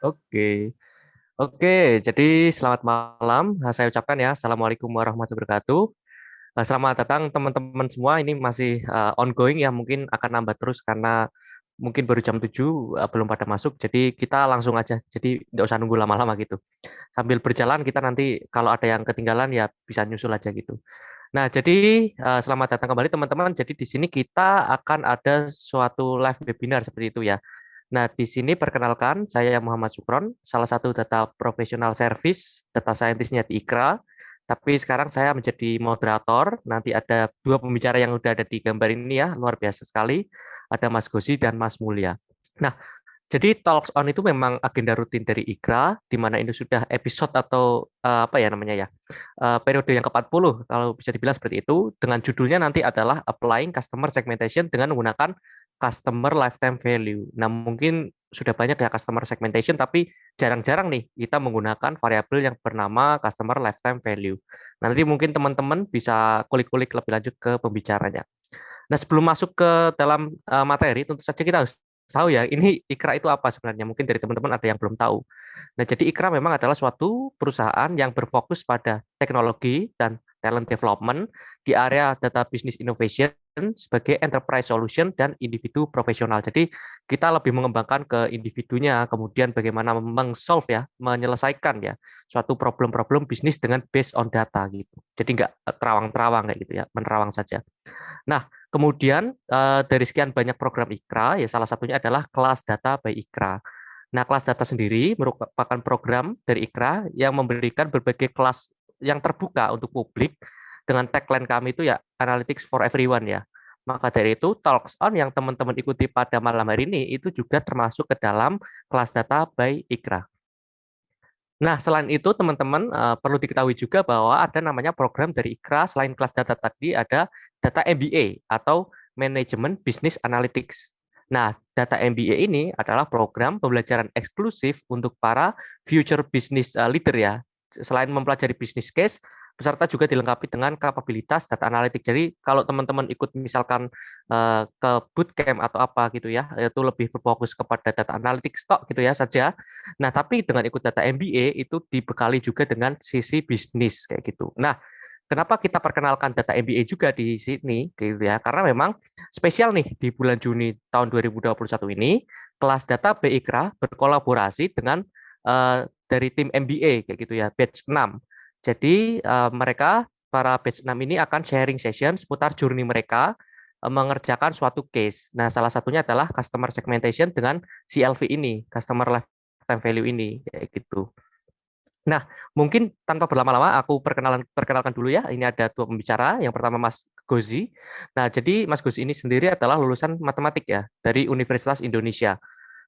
Oke. Oke, jadi selamat malam. Nah, saya ucapkan ya, Assalamualaikum warahmatullahi wabarakatuh. Nah, selamat datang teman-teman semua. Ini masih uh, ongoing ya, mungkin akan nambah terus karena mungkin baru jam 7 uh, belum pada masuk. Jadi kita langsung aja. Jadi nggak usah nunggu lama-lama gitu. Sambil berjalan kita nanti kalau ada yang ketinggalan ya bisa nyusul aja gitu. Nah, jadi uh, selamat datang kembali teman-teman. Jadi di sini kita akan ada suatu live webinar seperti itu ya. Nah, di sini perkenalkan, saya Muhammad Sukron, salah satu data profesional service, data scientist-nya di IKRA, tapi sekarang saya menjadi moderator, nanti ada dua pembicara yang sudah ada di gambar ini ya, luar biasa sekali, ada Mas Gosi dan Mas Mulia. Nah, jadi Talks On itu memang agenda rutin dari IKRA, di mana ini sudah episode atau uh, apa ya namanya ya, uh, periode yang ke-40, kalau bisa dibilang seperti itu, dengan judulnya nanti adalah Applying Customer Segmentation dengan menggunakan customer lifetime value. Nah, mungkin sudah banyak ya customer segmentation, tapi jarang-jarang nih kita menggunakan variabel yang bernama customer lifetime value. Nah, nanti mungkin teman-teman bisa kulik-kulik lebih lanjut ke pembicaranya. Nah, sebelum masuk ke dalam uh, materi, tentu saja kita harus tahu ya, ini Ikra itu apa sebenarnya? Mungkin dari teman-teman ada yang belum tahu. Nah, jadi Ikra memang adalah suatu perusahaan yang berfokus pada teknologi dan talent development di area data business innovation sebagai enterprise solution dan individu profesional. Jadi kita lebih mengembangkan ke individunya, kemudian bagaimana mengsolve ya, menyelesaikan ya suatu problem-problem bisnis dengan based on data gitu. Jadi nggak terawang-terawang kayak gitu ya, menerawang saja. Nah, Kemudian eh, dari sekian banyak program IKRA, ya salah satunya adalah kelas data by IKRA. Nah, kelas data sendiri merupakan program dari IKRA yang memberikan berbagai kelas yang terbuka untuk publik dengan tagline kami itu ya Analytics for Everyone ya. Maka dari itu Talks On yang teman-teman ikuti pada malam hari ini itu juga termasuk ke dalam kelas data by IKRA. Nah, selain itu teman-teman uh, perlu diketahui juga bahwa ada namanya program dari IKRA selain kelas data tadi ada data MBA atau Management Business Analytics. Nah, data MBA ini adalah program pembelajaran eksklusif untuk para future business uh, leader ya. Selain mempelajari business case, peserta juga dilengkapi dengan kapabilitas data analitik. Jadi kalau teman-teman ikut misalkan uh, ke bootcamp atau apa gitu ya, itu lebih berfokus kepada data analitik stok gitu ya saja. Nah, tapi dengan ikut data MBA itu dibekali juga dengan sisi bisnis kayak gitu. Nah, kenapa kita perkenalkan data MBA juga di sini gitu ya? Karena memang spesial nih di bulan Juni tahun 2021 ini kelas data BIKRA berkolaborasi dengan uh, dari tim MBA kayak gitu ya, batch 6 jadi uh, mereka para batch 6 ini akan sharing session seputar journey mereka uh, mengerjakan suatu case. Nah, salah satunya adalah customer segmentation dengan CLV ini, customer lifetime value ini kayak gitu. Nah, mungkin tanpa berlama-lama aku perkenalan perkenalkan dulu ya. Ini ada dua pembicara. Yang pertama Mas Gozi. Nah, jadi Mas Gozi ini sendiri adalah lulusan matematik ya dari Universitas Indonesia.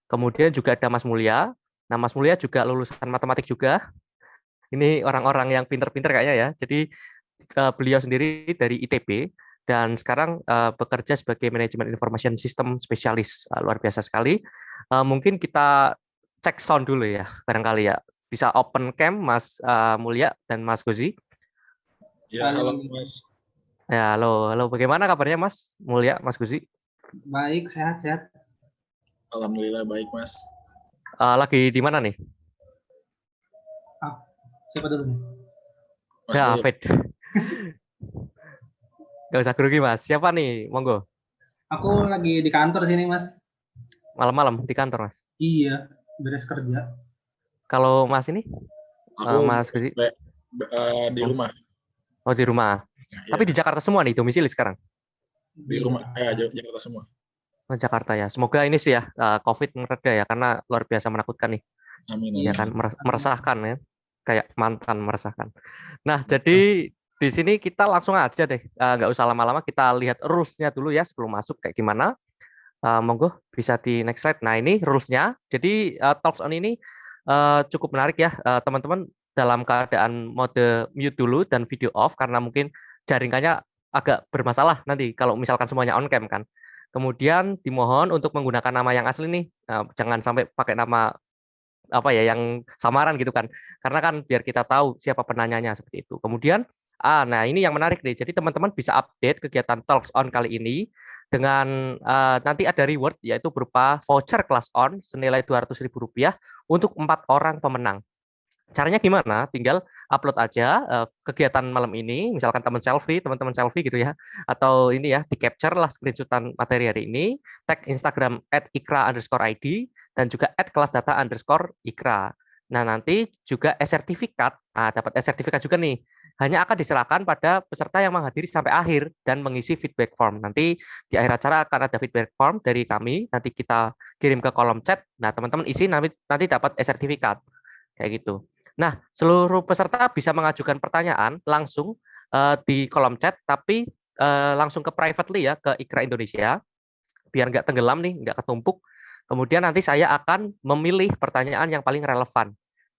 Kemudian juga ada Mas Mulia. Nah, Mas Mulia juga lulusan matematik juga ini orang-orang yang pinter-pinter kayaknya ya. Jadi uh, beliau sendiri dari ITB dan sekarang uh, bekerja sebagai manajemen information system spesialis. Uh, luar biasa sekali. Uh, mungkin kita cek sound dulu ya, barangkali ya. Bisa open cam Mas uh, Mulia dan Mas Gozi. Ya, halo Mas. Ya, halo, halo. Bagaimana kabarnya Mas Mulia, Mas Gozi? Baik, sehat-sehat. Alhamdulillah baik, Mas. Uh, lagi di mana nih? Siapa dulu nih? Mas ya, Fit. Gak usah grogi, Mas. Siapa nih? Monggo. Aku lagi di kantor sini, Mas. Malam-malam di kantor, Mas? Iya, beres kerja. Kalau Mas ini? Aku uh, Mas uh, di rumah. Oh, di rumah. Ya, Tapi di Jakarta semua nih, domisili sekarang? Di rumah, ya Jakarta semua. Jakarta ya. Semoga ini sih ya, uh, COVID mereda ya, karena luar biasa menakutkan nih. Amin. Iya kan, meresahkan ya kayak mantan meresahkan. Nah, jadi di sini kita langsung aja deh, uh, nggak usah lama-lama, kita lihat rules-nya dulu ya sebelum masuk kayak gimana. Uh, monggo bisa di next slide. Nah, ini rules-nya. Jadi uh, talks on ini uh, cukup menarik ya, teman-teman uh, dalam keadaan mode mute dulu dan video off karena mungkin jaringannya agak bermasalah nanti kalau misalkan semuanya on cam kan. Kemudian dimohon untuk menggunakan nama yang asli nih, uh, jangan sampai pakai nama apa ya yang samaran gitu kan. Karena kan biar kita tahu siapa penanyanya seperti itu. Kemudian Ah, nah ini yang menarik nih. Jadi teman-teman bisa update kegiatan Talks On kali ini dengan uh, nanti ada reward yaitu berupa voucher kelas on senilai Rp200.000 untuk empat orang pemenang. Caranya gimana? Tinggal upload aja uh, kegiatan malam ini, misalkan teman selfie, teman-teman selfie gitu ya, atau ini ya di capture lah screenshotan materi hari ini, tag Instagram at ikra underscore id dan juga at underscore ikra. Nah nanti juga e-sertifikat, nah, dapat e-sertifikat juga nih hanya akan diserahkan pada peserta yang menghadiri sampai akhir dan mengisi feedback form. Nanti di akhir acara akan ada feedback form dari kami, nanti kita kirim ke kolom chat. Nah, teman-teman isi nanti, nanti dapat e-sertifikat. Kayak gitu. Nah, seluruh peserta bisa mengajukan pertanyaan langsung uh, di kolom chat, tapi uh, langsung ke privately ya, ke Ikra Indonesia, biar nggak tenggelam nih, nggak ketumpuk. Kemudian nanti saya akan memilih pertanyaan yang paling relevan.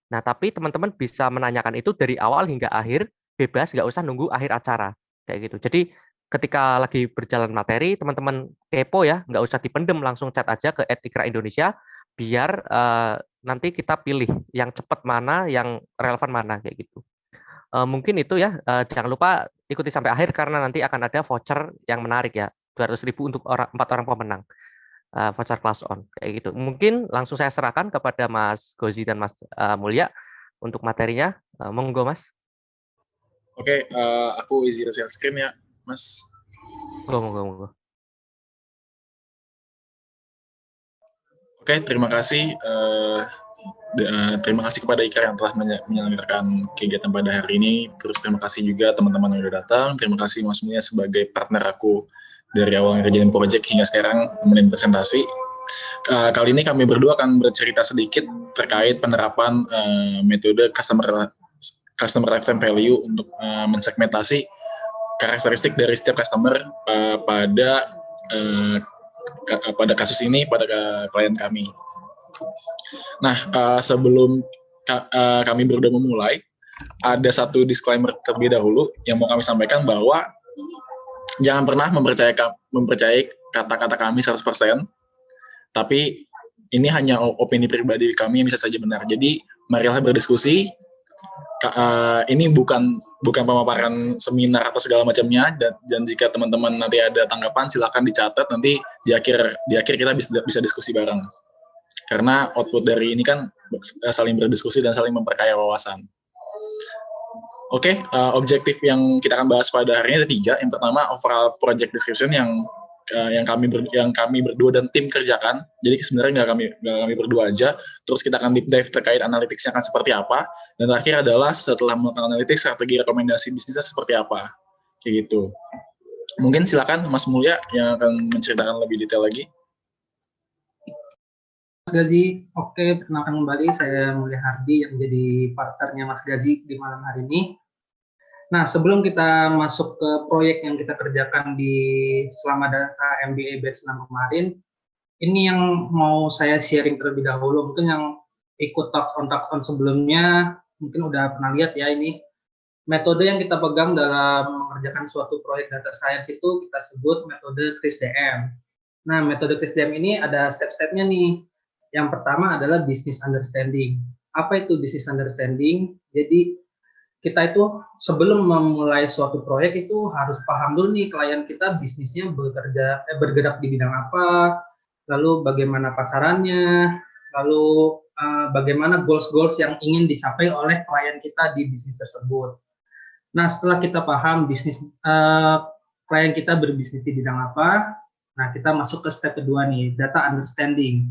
Nah, tapi teman-teman bisa menanyakan itu dari awal hingga akhir, bebas nggak usah nunggu akhir acara kayak gitu jadi ketika lagi berjalan materi teman-teman kepo ya nggak usah dipendem langsung chat aja ke Etikra Indonesia biar uh, nanti kita pilih yang cepat mana yang relevan mana kayak gitu. Uh, mungkin itu ya uh, jangan lupa ikuti sampai akhir karena nanti akan ada voucher yang menarik ya 200.000 untuk orang empat orang pemenang. Uh, voucher class on kayak gitu. Mungkin langsung saya serahkan kepada Mas Gozi dan Mas uh, Mulya untuk materinya. Uh, monggo Mas. Oke, okay, uh, aku izin share screen ya, Mas. Monggo, monggo, monggo. Oke, terima kasih. Uh, terima kasih kepada Ika yang telah menyelenggarakan kegiatan pada hari ini. Terus terima kasih juga teman-teman yang sudah datang. Terima kasih Mas Mulia sebagai partner aku dari awal ngerjain project hingga sekarang menemani presentasi. Uh, kali ini kami berdua akan bercerita sedikit terkait penerapan uh, metode customer customer lifetime value untuk uh, mensegmentasi karakteristik dari setiap customer uh, pada uh, pada kasus ini pada klien kami. Nah, uh, sebelum ka uh, kami berdua memulai, ada satu disclaimer terlebih dahulu yang mau kami sampaikan bahwa jangan pernah mempercayai mempercayai kata-kata kami 100%, tapi ini hanya opini pribadi kami yang bisa saja benar. Jadi, marilah berdiskusi, uh, ini bukan bukan pemaparan seminar atau segala macamnya dan, dan jika teman-teman nanti ada tanggapan silakan dicatat nanti di akhir di akhir kita bisa bisa diskusi bareng karena output dari ini kan saling berdiskusi dan saling memperkaya wawasan. Oke, okay, uh, objektif yang kita akan bahas pada hari ini ada tiga. Yang pertama overall project description yang uh, yang kami ber, yang kami berdua dan tim kerjakan. Jadi sebenarnya nggak kami nggak kami berdua aja. Terus kita akan deep dive terkait analitiknya akan seperti apa. Dan terakhir adalah setelah melakukan analitik strategi rekomendasi bisnisnya seperti apa. Kayak gitu. Mungkin silakan Mas Mulya yang akan menceritakan lebih detail lagi. Mas Gazi, oke perkenalkan kembali saya Mulya Hardi yang menjadi partnernya Mas Gazi di malam hari ini. Nah, sebelum kita masuk ke proyek yang kita kerjakan di selama data MBA batch 6 kemarin, ini yang mau saya sharing terlebih dahulu. Mungkin yang ikut talk on talk on sebelumnya, mungkin udah pernah lihat ya ini. Metode yang kita pegang dalam mengerjakan suatu proyek data science itu kita sebut metode CRISDM. Nah, metode CRISDM ini ada step-stepnya nih. Yang pertama adalah business understanding. Apa itu business understanding? Jadi, kita itu sebelum memulai suatu proyek itu harus paham dulu nih klien kita bisnisnya bekerja eh, bergerak di bidang apa, lalu bagaimana pasarannya, lalu uh, bagaimana goals-goals yang ingin dicapai oleh klien kita di bisnis tersebut. Nah setelah kita paham bisnis uh, klien kita berbisnis di bidang apa, nah kita masuk ke step kedua nih data understanding.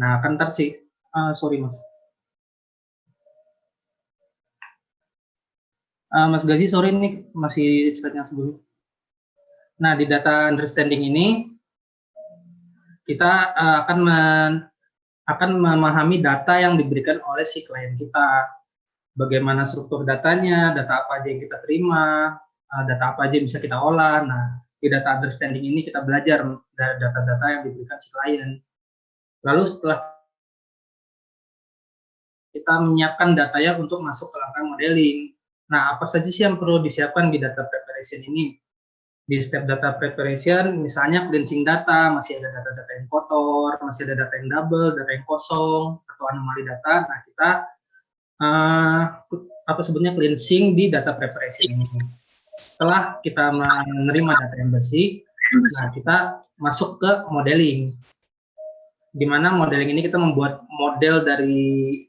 Nah kan sih, uh, sorry mas. Uh, Mas Gazi, sore ini masih slide yang sebelumnya. Nah, di data understanding ini, kita uh, akan men, akan memahami data yang diberikan oleh si klien kita. Bagaimana struktur datanya, data apa aja yang kita terima, uh, data apa aja yang bisa kita olah. Nah, di data understanding ini kita belajar data-data yang diberikan si klien. Lalu setelah kita menyiapkan datanya untuk masuk ke langkah modeling. Nah, apa saja sih yang perlu disiapkan di data preparation ini? Di step data preparation, misalnya cleansing data, masih ada data-data yang kotor, masih ada data yang double, data yang kosong, atau anomali data. Nah, kita uh, apa sebutnya cleansing di data preparation ini. Setelah kita menerima data yang bersih, nah kita masuk ke modeling. Di mana modeling ini kita membuat model dari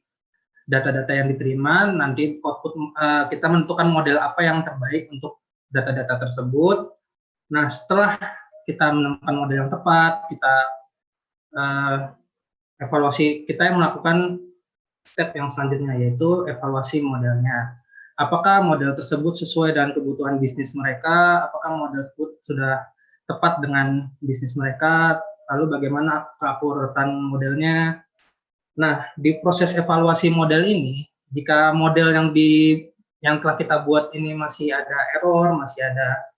data-data yang diterima, nanti output uh, kita menentukan model apa yang terbaik untuk data-data tersebut. Nah, setelah kita menemukan model yang tepat, kita uh, evaluasi, kita yang melakukan step yang selanjutnya yaitu evaluasi modelnya. Apakah model tersebut sesuai dengan kebutuhan bisnis mereka? Apakah model tersebut sudah tepat dengan bisnis mereka? Lalu bagaimana keakuratan modelnya? Nah, di proses evaluasi model ini, jika model yang di yang telah kita buat ini masih ada error, masih ada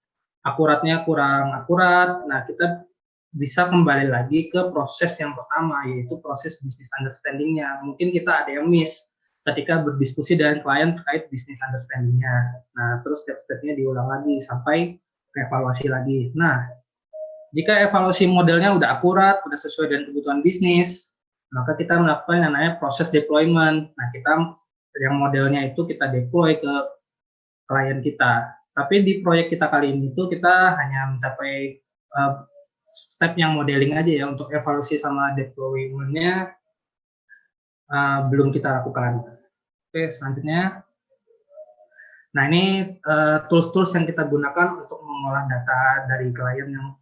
akuratnya kurang akurat, nah kita bisa kembali lagi ke proses yang pertama, yaitu proses business understanding-nya. Mungkin kita ada yang miss ketika berdiskusi dengan klien terkait business understanding-nya. Nah, terus step-stepnya diulang lagi sampai evaluasi lagi. Nah, jika evaluasi modelnya udah akurat, udah sesuai dengan kebutuhan bisnis, maka kita melakukan yang namanya proses deployment. Nah, kita yang modelnya itu kita deploy ke klien kita. Tapi di proyek kita kali ini itu kita hanya mencapai uh, step yang modeling aja ya untuk evaluasi sama deployment-nya uh, belum kita lakukan. Oke, selanjutnya. Nah, ini eh, tools-tools uh, yang kita gunakan untuk mengolah data dari klien yang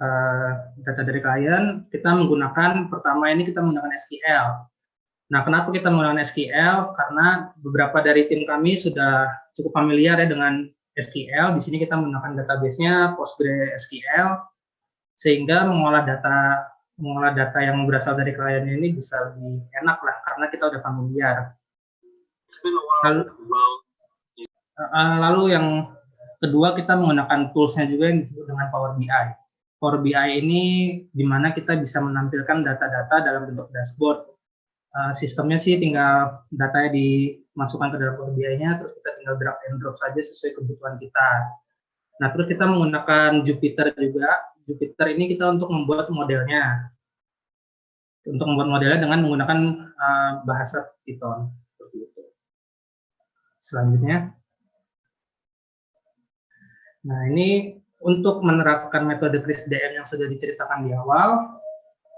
uh, data dari klien, kita menggunakan pertama ini kita menggunakan SQL. Nah, kenapa kita menggunakan SQL? Karena beberapa dari tim kami sudah cukup familiar ya dengan SQL. Di sini kita menggunakan database-nya PostgreSQL, sehingga mengolah data mengolah data yang berasal dari klien ini bisa lebih enak lah, karena kita udah familiar. Lalu, uh, lalu yang kedua kita menggunakan tools-nya juga yang disebut dengan Power BI. Power BI ini di mana kita bisa menampilkan data-data dalam bentuk dashboard. Uh, sistemnya sih tinggal datanya dimasukkan ke dalam Power BI-nya, terus kita tinggal drag and drop saja sesuai kebutuhan kita. Nah, terus kita menggunakan Jupyter juga. Jupyter ini kita untuk membuat modelnya. Untuk membuat modelnya dengan menggunakan uh, bahasa Python. Seperti itu. Selanjutnya. Nah, ini untuk menerapkan metode Chris DM yang sudah diceritakan di awal,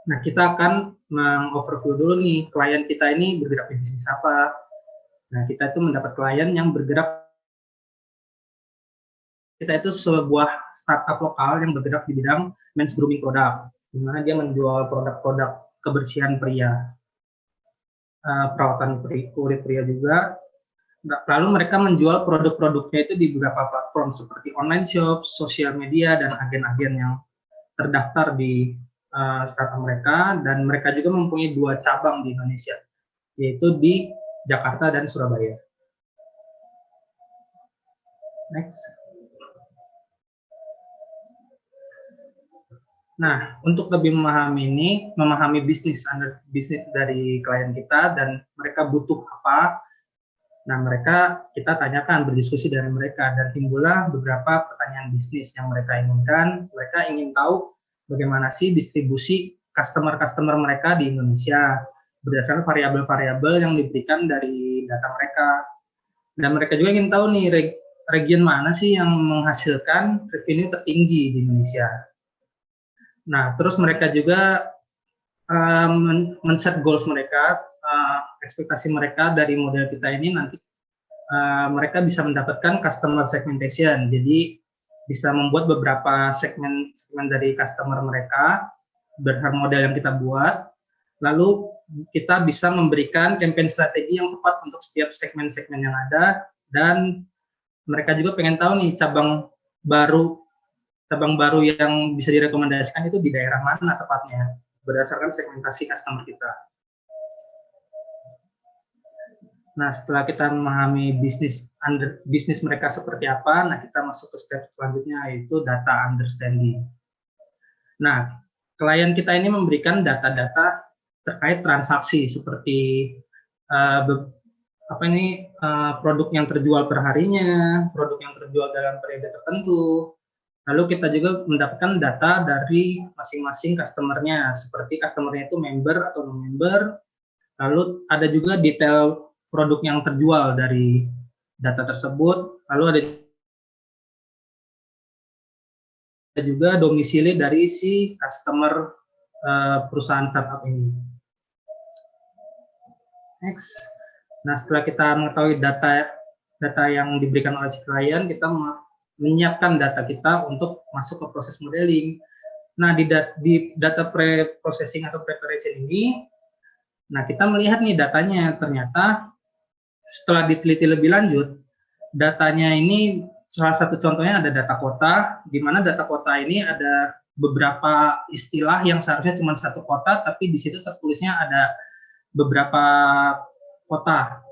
nah kita akan mengoverview dulu nih klien kita ini bergerak di bisnis apa. Nah kita itu mendapat klien yang bergerak kita itu sebuah startup lokal yang bergerak di bidang men's grooming product, di mana dia menjual produk-produk kebersihan pria, uh, perawatan kulit pria juga, lalu mereka menjual produk-produknya itu di beberapa platform seperti online shop, sosial media, dan agen-agen yang terdaftar di uh, startup mereka, dan mereka juga mempunyai dua cabang di Indonesia, yaitu di Jakarta dan Surabaya. Next. Nah, untuk lebih memahami ini, memahami bisnis bisnis dari klien kita dan mereka butuh apa, Nah, mereka kita tanyakan, berdiskusi dengan mereka, dan timbullah beberapa pertanyaan bisnis yang mereka inginkan. Mereka ingin tahu bagaimana sih distribusi customer-customer mereka di Indonesia berdasarkan variabel-variabel yang diberikan dari data mereka. Dan mereka juga ingin tahu nih region mana sih yang menghasilkan revenue tertinggi di Indonesia. Nah, terus mereka juga um, men-set goals mereka uh, ekspektasi mereka dari model kita ini nanti uh, mereka bisa mendapatkan customer segmentation. Jadi bisa membuat beberapa segmen segmen dari customer mereka berdasarkan model yang kita buat. Lalu kita bisa memberikan campaign strategi yang tepat untuk setiap segmen-segmen yang ada dan mereka juga pengen tahu nih cabang baru cabang baru yang bisa direkomendasikan itu di daerah mana tepatnya berdasarkan segmentasi customer kita. Nah, setelah kita memahami bisnis under, bisnis mereka seperti apa, nah kita masuk ke step selanjutnya yaitu data understanding. Nah, klien kita ini memberikan data-data terkait transaksi seperti uh, apa ini uh, produk yang terjual per harinya, produk yang terjual dalam periode tertentu. Lalu kita juga mendapatkan data dari masing-masing customernya, seperti customernya itu member atau non member. Lalu ada juga detail produk yang terjual dari data tersebut, lalu ada juga domisili dari si customer uh, perusahaan startup ini. Next. Nah, setelah kita mengetahui data data yang diberikan oleh si klien, kita menyiapkan data kita untuk masuk ke proses modeling. Nah, di, dat di data pre-processing atau preparation ini, nah kita melihat nih datanya, ternyata setelah diteliti lebih lanjut, datanya ini salah satu contohnya ada data kota, di mana data kota ini ada beberapa istilah yang seharusnya cuma satu kota, tapi di situ tertulisnya ada beberapa kota.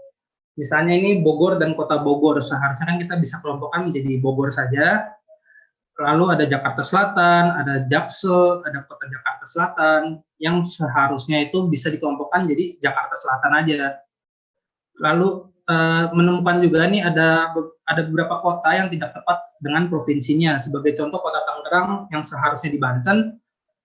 Misalnya ini Bogor dan kota Bogor, seharusnya kan kita bisa kelompokkan menjadi Bogor saja, lalu ada Jakarta Selatan, ada Jaksel, ada kota Jakarta Selatan, yang seharusnya itu bisa dikelompokkan jadi Jakarta Selatan aja. Lalu Eh, menemukan juga nih ada ada beberapa kota yang tidak tepat dengan provinsinya. Sebagai contoh kota Tangerang yang seharusnya di Banten,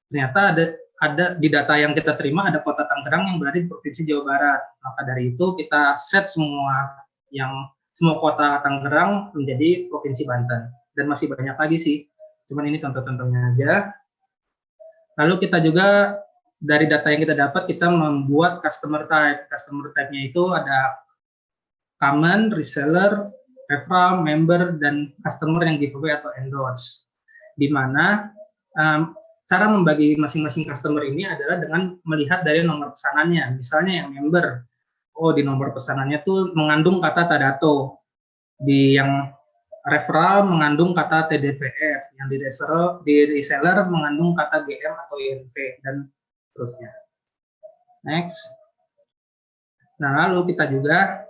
ternyata ada ada di data yang kita terima ada kota Tangerang yang berada di provinsi Jawa Barat. Maka dari itu kita set semua yang semua kota Tangerang menjadi provinsi Banten dan masih banyak lagi sih. Cuman ini contoh-contohnya aja. Lalu kita juga dari data yang kita dapat kita membuat customer type. Customer type-nya itu ada common, reseller, referral, member, dan customer yang giveaway atau endorse. Di mana um, cara membagi masing-masing customer ini adalah dengan melihat dari nomor pesanannya. Misalnya yang member, oh di nomor pesanannya tuh mengandung kata Tadato. Di yang referral mengandung kata TDPF, yang di reseller, di reseller mengandung kata GM atau INP, dan seterusnya. Next. Nah, lalu kita juga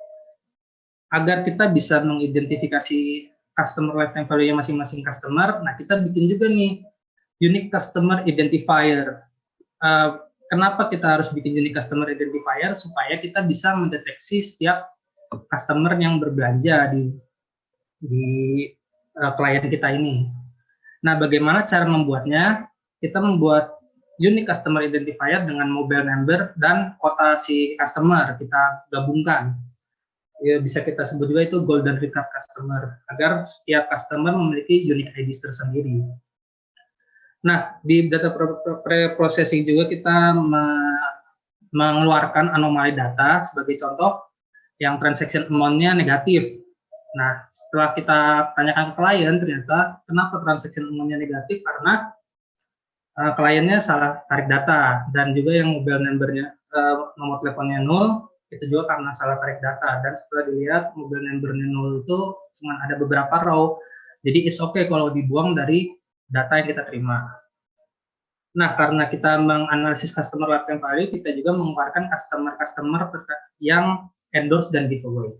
agar kita bisa mengidentifikasi customer lifetime value masing-masing customer, nah kita bikin juga nih unique customer identifier. Uh, kenapa kita harus bikin unique customer identifier? Supaya kita bisa mendeteksi setiap customer yang berbelanja di di uh, klien kita ini. Nah, bagaimana cara membuatnya? Kita membuat unique customer identifier dengan mobile number dan kota si customer kita gabungkan ya bisa kita sebut juga itu golden record customer agar setiap customer memiliki unique ID tersendiri. Nah, di data pre-processing juga kita me mengeluarkan anomali data sebagai contoh yang transaction amount-nya negatif. Nah, setelah kita tanyakan ke klien, ternyata kenapa transaction amount-nya negatif? Karena uh, kliennya salah tarik data dan juga yang mobile number-nya uh, nomor teleponnya nol itu juga karena salah tarik data. Dan setelah dilihat mobil numbernya nol itu cuma ada beberapa row. Jadi it's okay kalau dibuang dari data yang kita terima. Nah karena kita menganalisis customer lifetime value kita juga mengeluarkan customer-customer yang endorse dan giveaway.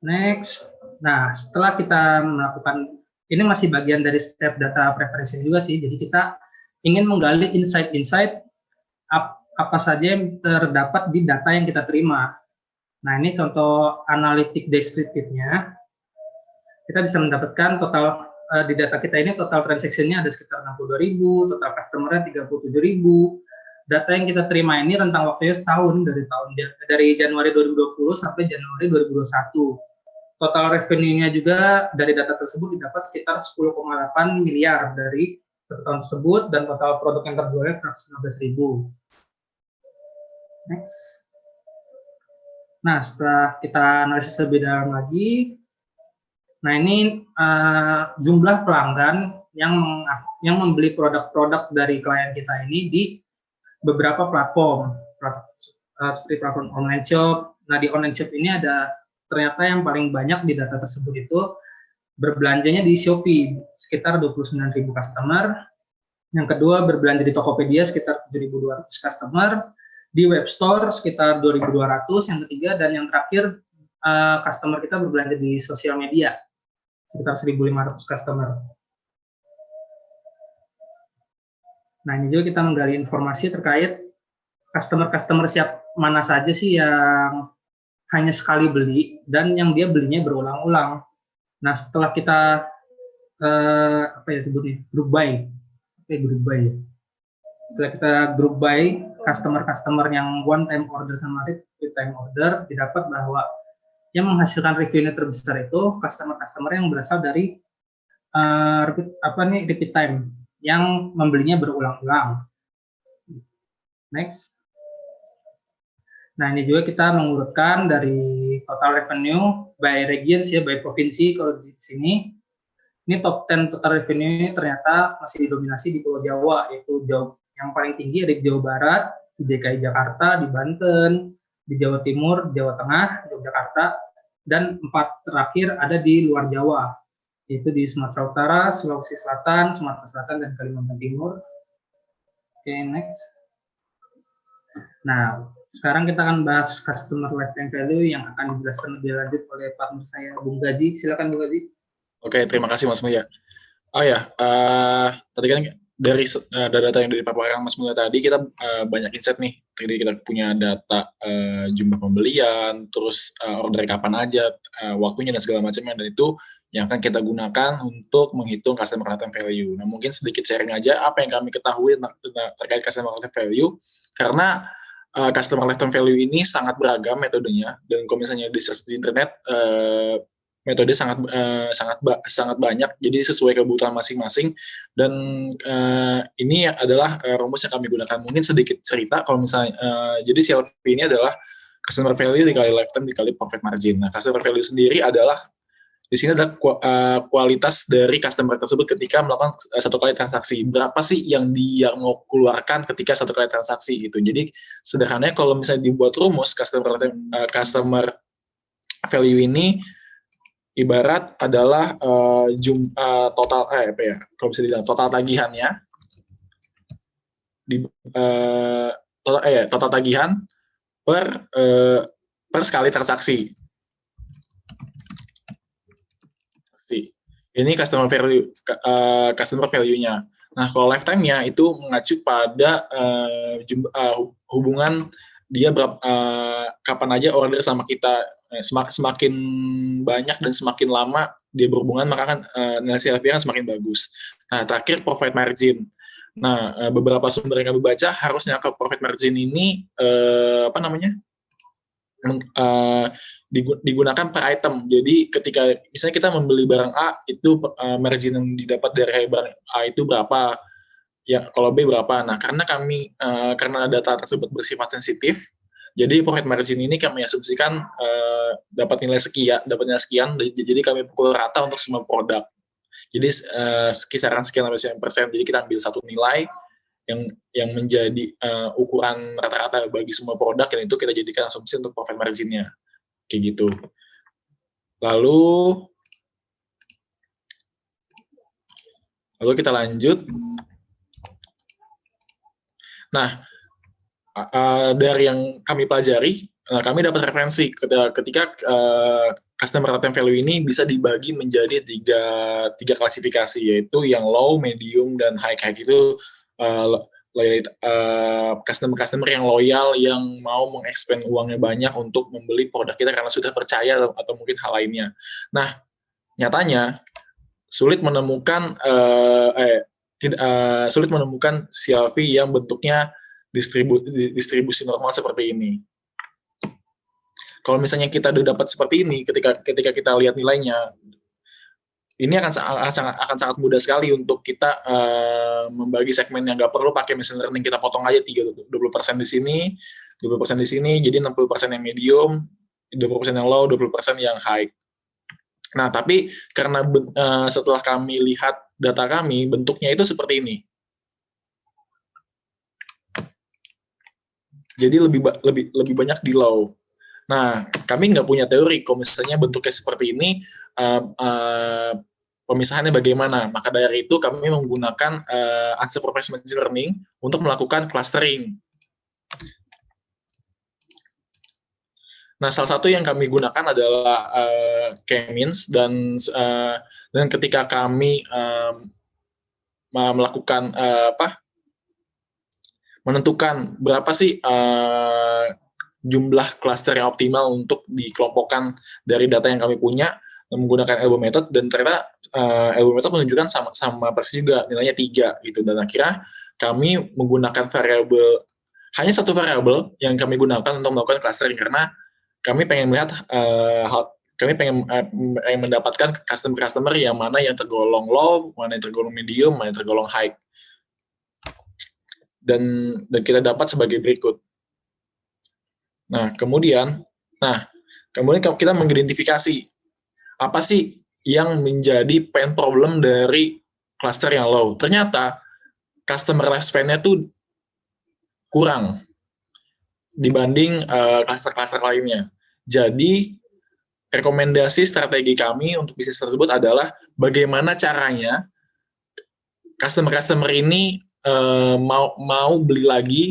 Next. Nah setelah kita melakukan ini masih bagian dari step data preparation juga sih. Jadi kita ingin menggali insight-insight apa saja yang terdapat di data yang kita terima. Nah, ini contoh analitik deskriptifnya. Kita bisa mendapatkan total uh, di data kita ini total transaksinya ada sekitar 62.000, total customer-nya 37.000. Data yang kita terima ini rentang waktunya setahun dari tahun dari Januari 2020 sampai Januari 2021. Total revenue-nya juga dari data tersebut didapat sekitar 10,8 miliar dari tahun tersebut dan total produk yang terjualnya 115.000. Next. Nah, setelah kita analisis lebih dalam lagi, nah ini uh, jumlah pelanggan yang yang membeli produk-produk dari klien kita ini di beberapa platform, uh, seperti platform online shop. Nah, di online shop ini ada ternyata yang paling banyak di data tersebut itu berbelanjanya di Shopee sekitar 29.000 customer. Yang kedua berbelanja di Tokopedia sekitar 7.200 customer di web store sekitar 2.200 yang ketiga dan yang terakhir uh, customer kita berbelanja di sosial media sekitar 1.500 customer. Nah ini juga kita menggali informasi terkait customer-customer siap mana saja sih yang hanya sekali beli dan yang dia belinya berulang-ulang. Nah setelah kita uh, apa ya sebutnya grup buy, oke grup buy ya setelah kita group by customer-customer yang one time order sama repeat time order, didapat bahwa yang menghasilkan revenue terbesar itu customer-customer yang berasal dari uh, repeat, apa nih repeat time yang membelinya berulang-ulang. Next. Nah, ini juga kita mengurutkan dari total revenue by regions ya, by provinsi kalau di sini. Ini top 10 total revenue ternyata masih didominasi di Pulau Jawa, yaitu Jawa, yang paling tinggi ada di Jawa Barat, di DKI Jakarta, di Banten, di Jawa Timur, Jawa Tengah, Yogyakarta, dan empat terakhir ada di luar Jawa, yaitu di Sumatera Utara, Sulawesi Selatan, Sumatera Selatan, dan Kalimantan Timur. Oke, okay, next. Nah, sekarang kita akan bahas customer lifetime value yang akan dijelaskan lebih lanjut oleh partner saya, Bung Gazi. Silakan, Bung Gazi. Oke, terima kasih Mas Mulia. Oh ya, uh, tadi kan dari uh, data yang dari paparan Mas Mulia tadi kita uh, banyak insight nih. Tadi kita punya data uh, jumlah pembelian, terus uh, order kapan aja, uh, waktunya dan segala macamnya dan itu yang akan kita gunakan untuk menghitung customer lifetime value. Nah, mungkin sedikit sharing aja apa yang kami ketahui terkait customer lifetime value karena uh, customer lifetime value ini sangat beragam metodenya dan kalau misalnya di search di internet uh, metode sangat uh, sangat ba sangat banyak jadi sesuai kebutuhan masing-masing dan uh, ini adalah uh, rumus yang kami gunakan mungkin sedikit cerita kalau misalnya uh, jadi CLV ini adalah customer value dikali lifetime dikali profit margin nah customer value sendiri adalah di sini ada kualitas dari customer tersebut ketika melakukan satu kali transaksi. Berapa sih yang dia mau keluarkan ketika satu kali transaksi gitu. Jadi sederhananya kalau misalnya dibuat rumus customer customer value ini ibarat adalah uh, jum, uh, total eh apa ya kalau bisa dibilang total tagihannya. Di uh, total eh total tagihan per uh, per sekali transaksi. Ini customer value uh, customer value-nya. Nah, kalau lifetime-nya itu mengacu pada uh, jumlah, uh, hubungan dia berapa uh, kapan aja order sama kita Semak, semakin banyak dan semakin lama dia berhubungan maka kan uh, nilai CLV kan semakin bagus. Nah, terakhir profit margin. Nah, uh, beberapa sumber yang kami baca harusnya ke profit margin ini uh, apa namanya? uh, digunakan per item. Jadi ketika misalnya kita membeli barang A itu uh, margin yang didapat dari barang A itu berapa? Ya, kalau B berapa? Nah, karena kami uh, karena data tersebut bersifat sensitif, jadi profit margin ini kami asumsikan uh, dapat nilai sekian, dapat nilai sekian, jadi kami pukul rata untuk semua produk. Jadi uh, kisaran sekian sampai persen. Jadi kita ambil satu nilai, yang yang menjadi uh, ukuran rata-rata bagi semua produk dan itu kita jadikan asumsi untuk profit marginnya kayak gitu lalu lalu kita lanjut nah uh, dari yang kami pelajari uh, kami dapat referensi ketika, uh, customer lifetime value ini bisa dibagi menjadi tiga tiga klasifikasi yaitu yang low, medium, dan high. High itu uh, customer-customer uh, yang loyal yang mau mengekspand uangnya banyak untuk membeli produk kita karena sudah percaya atau, atau mungkin hal lainnya. Nah, nyatanya sulit menemukan uh, eh uh, sulit menemukan CLV yang bentuknya distribu, distribusi normal seperti ini. Kalau misalnya kita udah dapat seperti ini, ketika ketika kita lihat nilainya, ini akan sangat akan sangat mudah sekali untuk kita uh, membagi segmen yang nggak perlu pakai machine learning. Kita potong aja 30 20% di sini 20% di sini jadi 60% yang medium 20% yang low 20% yang high. Nah tapi karena uh, setelah kami lihat data kami bentuknya itu seperti ini jadi lebih lebih lebih banyak di low nah kami nggak punya teori kalau misalnya bentuknya seperti ini uh, uh, pemisahannya bagaimana. Maka dari itu kami menggunakan uh, unsupervised machine learning untuk melakukan clustering. Nah, salah satu yang kami gunakan adalah uh, K-means dan uh, dan ketika kami um, melakukan uh, apa menentukan berapa sih uh, jumlah cluster yang optimal untuk dikelompokkan dari data yang kami punya menggunakan elbow method. Dan ternyata uh, elbow method menunjukkan sama sama persis juga nilainya tiga gitu. Dan akhirnya kami menggunakan variabel hanya satu variabel yang kami gunakan untuk melakukan clustering. Karena kami pengen melihat uh, hal, kami pengen, uh, pengen mendapatkan customer-customer yang mana yang tergolong low, mana yang tergolong medium, mana yang tergolong high. Dan dan kita dapat sebagai berikut. Nah, kemudian, nah, kemudian kita mengidentifikasi apa sih yang menjadi pain problem dari cluster yang low. Ternyata customer lifespan-nya tuh kurang dibanding uh, cluster-cluster lainnya. Jadi, rekomendasi strategi kami untuk bisnis tersebut adalah bagaimana caranya customer-customer ini uh, mau mau beli lagi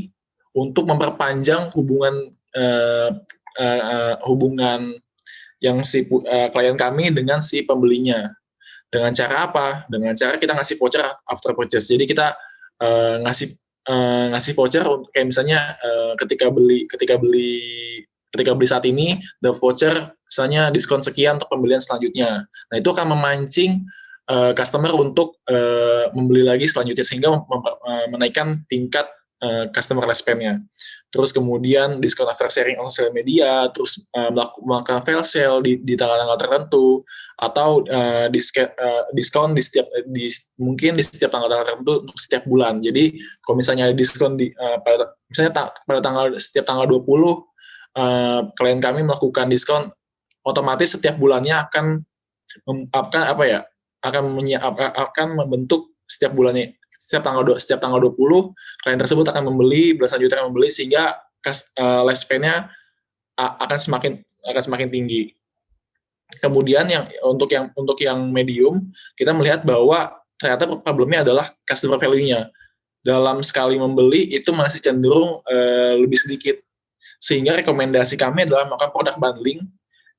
untuk memperpanjang hubungan uh, uh, hubungan yang si uh, klien kami dengan si pembelinya. Dengan cara apa? Dengan cara kita ngasih voucher after purchase. Jadi kita uh, ngasih uh, ngasih voucher kayak misalnya uh, ketika beli ketika beli ketika beli saat ini the voucher misalnya diskon sekian untuk pembelian selanjutnya. Nah, itu akan memancing uh, customer untuk uh, membeli lagi selanjutnya sehingga uh, menaikkan tingkat customer responnya. Terus kemudian diskon after sharing on social media, terus uh, melakukan fail sale di, di tanggal-tanggal tertentu, atau uh, diske, uh, diskon di setiap di mungkin di setiap tanggal-tanggal tertentu untuk setiap bulan. Jadi kalau misalnya ada diskon di uh, pada misalnya ta pada tanggal setiap tanggal 20 uh, klien kami melakukan diskon otomatis setiap bulannya akan akan apa ya akan menyiap, akan membentuk setiap bulannya setiap tanggal setiap tanggal 20 klien tersebut akan membeli belasan juta akan membeli sehingga kas, uh, lifespan-nya akan semakin akan semakin tinggi. Kemudian yang untuk yang untuk yang medium kita melihat bahwa ternyata problemnya adalah customer value-nya. Dalam sekali membeli itu masih cenderung uh, lebih sedikit. Sehingga rekomendasi kami adalah melakukan produk bundling.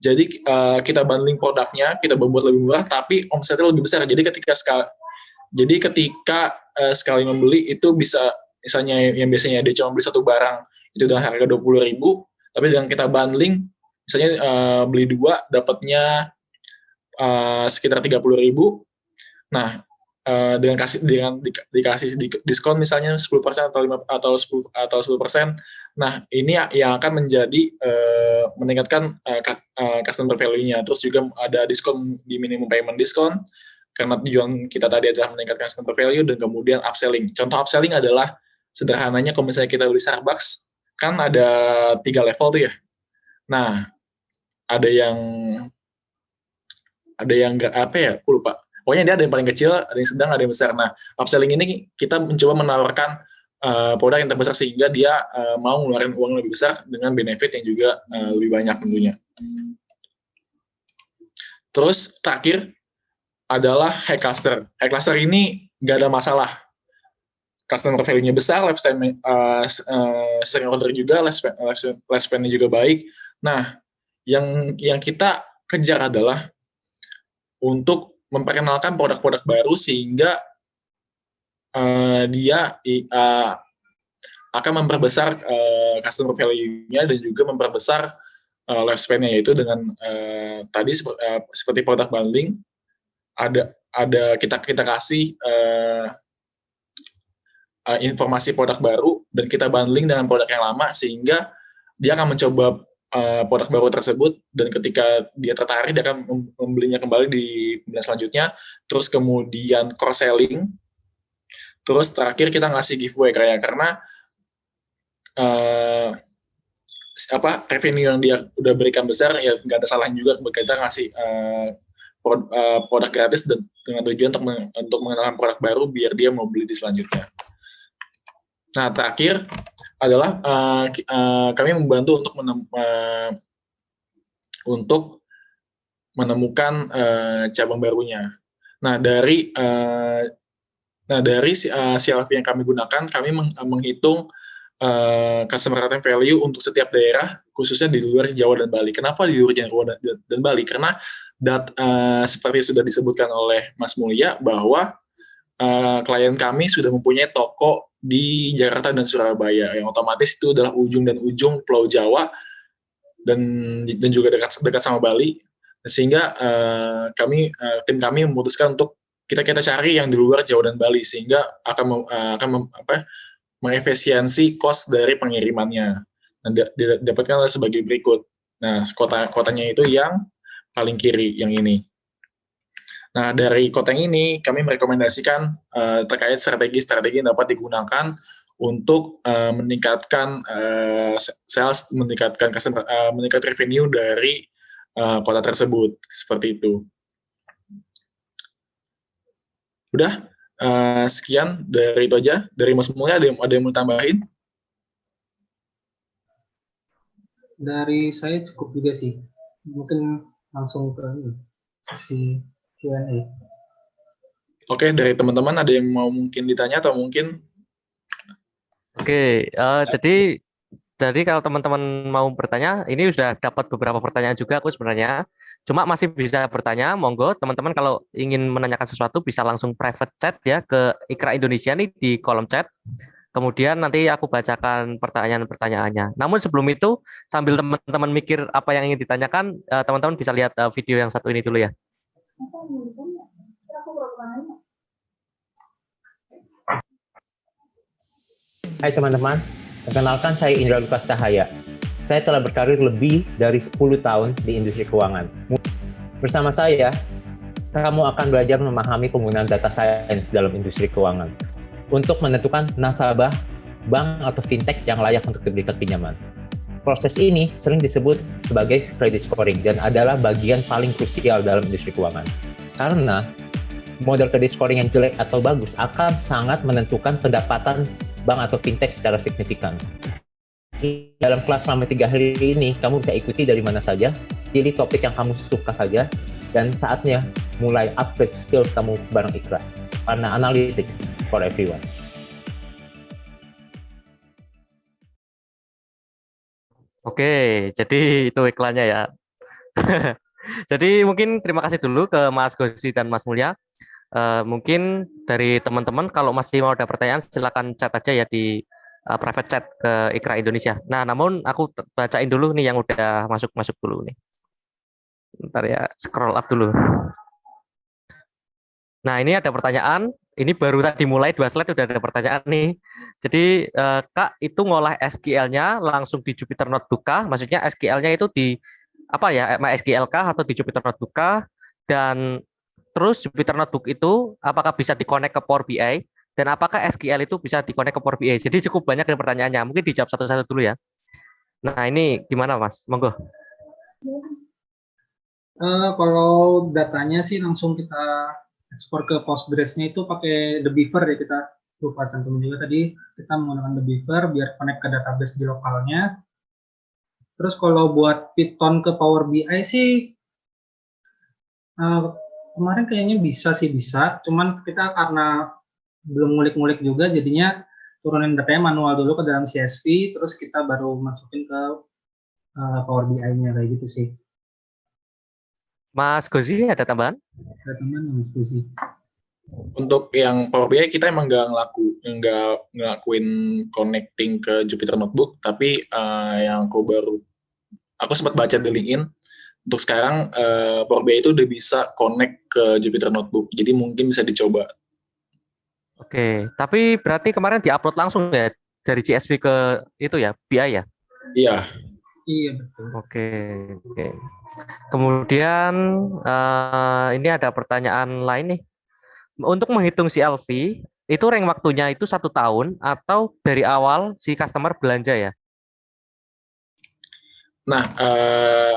Jadi uh, kita bundling produknya, kita membuat lebih murah, tapi omsetnya lebih besar. Jadi ketika sekali jadi ketika uh, sekali membeli itu bisa misalnya yang biasanya dia cuma beli satu barang itu dengan harga dua puluh ribu, tapi dengan kita bundling misalnya uh, beli dua dapatnya uh, sekitar tiga puluh ribu. Nah uh, dengan kasih dengan di, dikasih diskon misalnya 10% atau 5 atau 10 atau 10%. Nah, ini yang akan menjadi uh, meningkatkan uh, customer value-nya. Terus juga ada diskon di minimum payment diskon karena tujuan kita tadi adalah meningkatkan customer value dan kemudian upselling. Contoh upselling adalah sederhananya kalau misalnya kita beli Starbucks, kan ada tiga level tuh ya. Nah, ada yang ada yang nggak apa ya, lupa. Pokoknya dia ada yang paling kecil, ada yang sedang, ada yang besar. Nah, upselling ini kita mencoba menawarkan uh, produk yang terbesar sehingga dia uh, mau ngeluarin uang lebih besar dengan benefit yang juga uh, lebih banyak tentunya. Terus terakhir adalah high cluster. High cluster ini nggak ada masalah. Customer value-nya besar, lifespan uh, uh, sering order juga, lifespan, lifespan-nya juga baik. Nah, yang yang kita kejar adalah untuk memperkenalkan produk-produk baru sehingga uh, dia uh, akan memperbesar uh, customer value-nya dan juga memperbesar uh, lifespan-nya yaitu dengan uh, tadi seperti, uh, seperti produk bundling. Ada ada kita kita kasih uh, uh, informasi produk baru dan kita bundling dengan produk yang lama sehingga dia akan mencoba uh, produk baru tersebut dan ketika dia tertarik dia akan membelinya kembali di bulan selanjutnya terus kemudian cross selling terus terakhir kita ngasih giveaway kayak karena uh, apa revenue yang dia udah berikan besar ya nggak ada salahnya juga kita ngasih uh, produk gratis dan dengan tujuan untuk untuk mengenalkan produk baru biar dia mau beli di selanjutnya. Nah terakhir adalah uh, uh, kami membantu untuk menem, uh, untuk menemukan uh, cabang barunya. Nah dari uh, nah dari uh, CLV yang kami gunakan kami meng, menghitung uh, customer lifetime value untuk setiap daerah khususnya di luar Jawa dan Bali. Kenapa di luar Jawa dan, dan Bali? Karena dat, uh, seperti sudah disebutkan oleh Mas Mulia bahwa uh, klien kami sudah mempunyai toko di Jakarta dan Surabaya yang otomatis itu adalah ujung dan ujung Pulau Jawa dan dan juga dekat dekat sama Bali sehingga uh, kami uh, tim kami memutuskan untuk kita kita cari yang di luar Jawa dan Bali sehingga akan uh, akan mem, apa mengefisiensi cost dari pengirimannya. Dan didapatkan sebagai berikut. Nah, kota kotanya itu yang paling kiri yang ini. Nah, dari kota yang ini kami merekomendasikan uh, terkait strategi-strategi yang dapat digunakan untuk uh, meningkatkan uh, sales, meningkatkan customer, uh, meningkatkan revenue dari uh, kota tersebut seperti itu. Udah, uh, sekian dari itu aja. Dari Mas Mulya, ada yang, ada yang mau tambahin? Dari saya cukup juga sih. Mungkin langsung ke sesi Q&A. Oke, dari teman-teman ada yang mau mungkin ditanya atau mungkin? Oke, uh, jadi jadi kalau teman-teman mau bertanya, ini sudah dapat beberapa pertanyaan juga aku sebenarnya. Cuma masih bisa bertanya, monggo teman-teman kalau ingin menanyakan sesuatu bisa langsung private chat ya ke Ikra Indonesia nih di kolom chat. Kemudian nanti aku bacakan pertanyaan-pertanyaannya. Namun sebelum itu, sambil teman-teman mikir apa yang ingin ditanyakan, eh, teman-teman bisa lihat eh, video yang satu ini dulu ya. Hai teman-teman, Perkenalkan saya Indra Lukas Cahaya. Saya telah berkarir lebih dari 10 tahun di industri keuangan. Bersama saya, kamu akan belajar memahami penggunaan data science dalam industri keuangan untuk menentukan nasabah, bank, atau fintech yang layak untuk diberikan pinjaman. Proses ini sering disebut sebagai credit scoring dan adalah bagian paling krusial dalam industri keuangan. Karena model credit scoring yang jelek atau bagus akan sangat menentukan pendapatan bank atau fintech secara signifikan. Dalam kelas selama tiga hari ini, kamu bisa ikuti dari mana saja, pilih topik yang kamu suka saja, dan saatnya mulai upgrade skills kamu bareng Ikra. Karena analytics for everyone. Oke, jadi itu iklannya ya. jadi mungkin terima kasih dulu ke Mas Gosi dan Mas Mulya Uh, mungkin dari teman-teman kalau masih mau ada pertanyaan silakan chat aja ya di uh, private chat ke Ikra Indonesia. Nah, namun aku bacain dulu nih yang udah masuk-masuk dulu nih. Bentar ya, scroll up dulu. Nah, ini ada pertanyaan. Ini baru tadi mulai dua slide udah ada pertanyaan nih. Jadi, uh, Kak, itu ngolah SQL-nya langsung di Jupyter Notebook kah? Maksudnya SQL-nya itu di apa ya, MySQL kah atau di Jupyter Notebook kah? Dan Terus Jupyter Notebook itu apakah bisa dikonek ke Power BI dan apakah SQL itu bisa dikonek ke Power BI? Jadi cukup banyak yang pertanyaannya. Mungkin dijawab satu-satu dulu ya. Nah ini gimana Mas? Monggo. Uh, kalau datanya sih langsung kita ekspor ke Postgres-nya itu pakai The Beaver ya kita lupa cantum juga tadi kita menggunakan The Beaver biar connect ke database di lokalnya. Terus kalau buat Python ke Power BI sih uh, kemarin kayaknya bisa sih bisa, cuman kita karena belum ngulik-ngulik juga jadinya turunin datanya manual dulu ke dalam CSV, terus kita baru masukin ke uh, Power BI-nya kayak gitu sih. Mas Gozi ada tambahan? Ada tambahan Mas Gozi. Untuk yang Power BI kita emang nggak ngelaku nggak ngelakuin connecting ke Jupyter Notebook, tapi uh, yang aku baru aku sempat baca di LinkedIn untuk sekarang uh, Power BI itu udah bisa connect ke Jupyter Notebook, jadi mungkin bisa dicoba. Oke, tapi berarti kemarin diupload langsung ya dari CSV ke itu ya, BI ya? Iya. Iya betul. Oke, oke. Kemudian uh, ini ada pertanyaan lain nih. Untuk menghitung CLV, itu rank waktunya itu satu tahun atau dari awal si customer belanja ya? Nah, uh,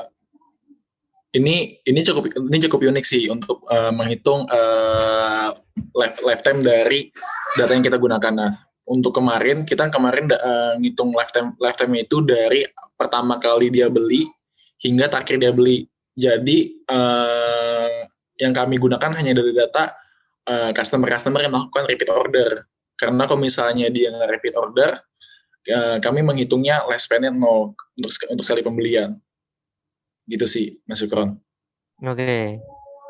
ini ini cukup ini cukup unik sih untuk uh, menghitung uh, lifetime dari data yang kita gunakan. Nah, untuk kemarin kita kemarin uh, ngitung lifetime lifetime itu dari pertama kali dia beli hingga terakhir dia beli. Jadi uh, yang kami gunakan hanya dari data customer-customer uh, yang melakukan repeat order. Karena kalau misalnya dia nggak repeat order, uh, kami menghitungnya lifespan-nya nol untuk untuk sekali pembelian gitu sih Mas Sukron. Oke,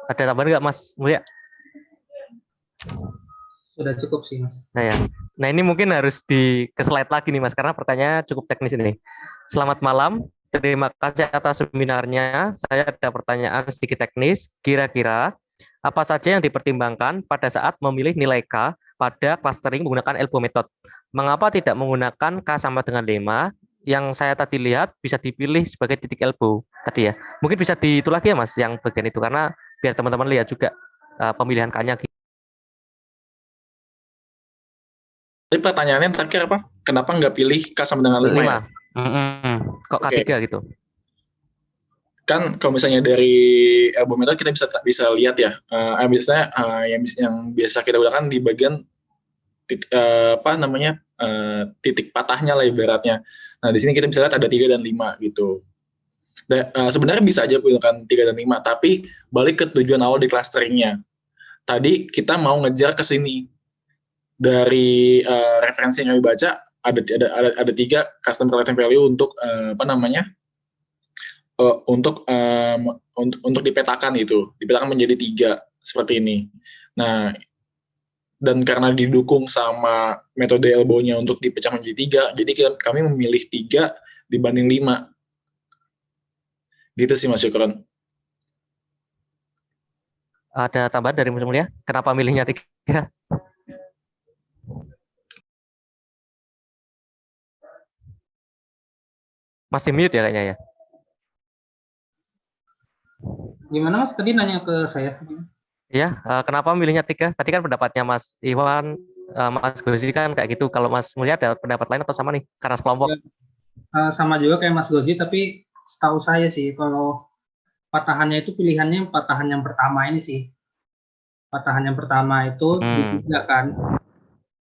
ada tambahan nggak Mas Mulia? Sudah cukup sih Mas. Nah ya, nah ini mungkin harus di ke slide lagi nih Mas karena pertanyaan cukup teknis ini. Selamat malam, terima kasih atas seminarnya. Saya ada pertanyaan sedikit teknis. Kira-kira Apa saja yang dipertimbangkan pada saat memilih nilai K pada clustering menggunakan elbow method? Mengapa tidak menggunakan K sama dengan 5 yang saya tadi lihat bisa dipilih sebagai titik elbow tadi ya. Mungkin bisa di itu lagi ya Mas yang bagian itu karena biar teman-teman lihat juga uh, pemilihan K-nya Jadi pertanyaannya terakhir apa? Kenapa nggak pilih K sama dengan 5 ya? Mm -hmm. Kok K3 okay. gitu? Kan kalau misalnya dari elbow method kita bisa bisa lihat ya, uh, misalnya uh, yang yang biasa kita gunakan di bagian uh, apa namanya uh, titik patahnya lah ibaratnya. Nah di sini kita bisa lihat ada tiga dan lima gitu. Dan, uh, sebenarnya bisa aja gunakan tiga dan lima, tapi balik ke tujuan awal di clusteringnya. Tadi kita mau ngejar ke sini dari uh, referensi yang kami baca ada ada ada, ada tiga customer lifetime value untuk uh, apa namanya uh, untuk um, untuk untuk dipetakan itu dipetakan menjadi tiga seperti ini. Nah dan karena didukung sama metode elbow-nya untuk dipecah menjadi tiga, jadi kami memilih tiga dibanding lima. Gitu sih Mas Yukron. Ada tambahan dari Mas Mulia? Kenapa milihnya tiga? Masih mute ya kayaknya ya. Gimana Mas tadi nanya ke saya? Iya, uh, kenapa milihnya tiga? Tadi kan pendapatnya Mas Iwan, uh, Mas Gozi kan kayak gitu. Kalau Mas Mulia ada pendapat lain atau sama nih? Karena sekelompok. Uh, sama juga kayak Mas Gozi, tapi setahu saya sih kalau patahannya itu pilihannya patahan yang pertama ini sih. Patahan yang pertama itu hmm. tiga kan,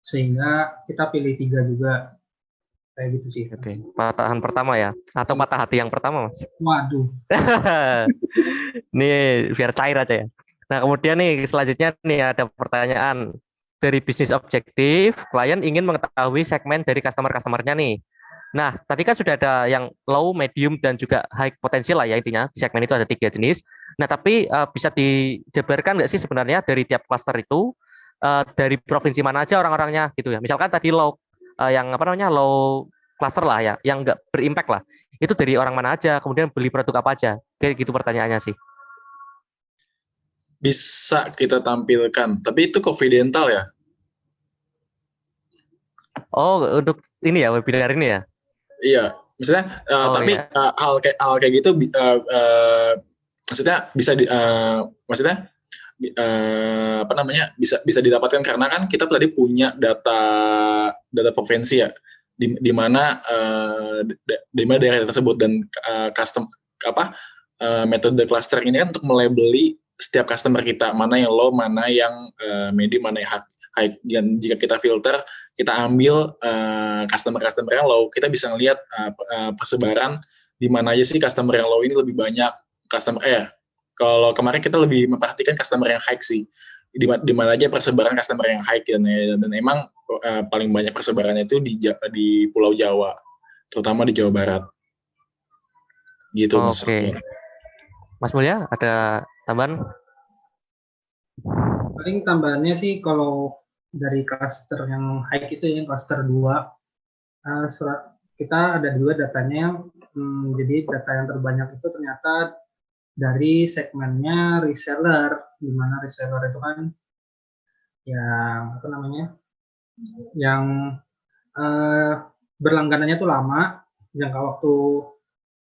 sehingga kita pilih tiga juga kayak gitu sih. Oke, okay. patahan pertama ya, atau patah hati yang pertama mas? Waduh. nih biar cair aja ya. Nah kemudian nih selanjutnya nih ada pertanyaan dari bisnis objektif, klien ingin mengetahui segmen dari customer-customernya nih. Nah, tadi kan sudah ada yang low, medium, dan juga high potensial lah ya intinya. Segmen itu ada tiga jenis. Nah, tapi uh, bisa dijabarkan nggak sih sebenarnya dari tiap cluster itu, uh, dari provinsi mana aja orang-orangnya gitu ya. Misalkan tadi low uh, yang apa namanya low cluster lah ya, yang nggak berimpact lah. Itu dari orang mana aja, kemudian beli produk apa aja, kayak gitu pertanyaannya sih. Bisa kita tampilkan, tapi itu confidential ya? Oh, untuk ini ya webinar ini ya? Iya, misalnya, uh, oh, tapi iya. uh, hal kayak hal kayak gitu, uh, uh, maksudnya bisa di, uh, maksudnya uh, apa namanya bisa bisa didapatkan karena kan kita tadi punya data data provinsi ya di, di mana uh, di mana daerah tersebut dan uh, custom apa uh, metode clustering ini kan untuk melabeli setiap customer kita mana yang low mana yang uh, medium mana yang high dan jika kita filter kita ambil uh, customer customer yang low kita bisa ngelihat uh, persebaran di mana aja sih customer yang low ini lebih banyak customer eh kalau kemarin kita lebih memperhatikan customer yang high sih di, di mana aja persebaran customer yang high dan, dan emang uh, paling banyak persebarannya itu di di Pulau Jawa terutama di Jawa Barat gitu Oke. Okay. Mas Mulya ada tambahan? Paling tambahannya sih kalau dari cluster yang high itu ya cluster 2 uh, eh, kita ada dua datanya hmm, jadi data yang terbanyak itu ternyata dari segmennya reseller, di mana reseller itu kan yang apa namanya, yang eh, berlangganannya tuh lama, jangka waktu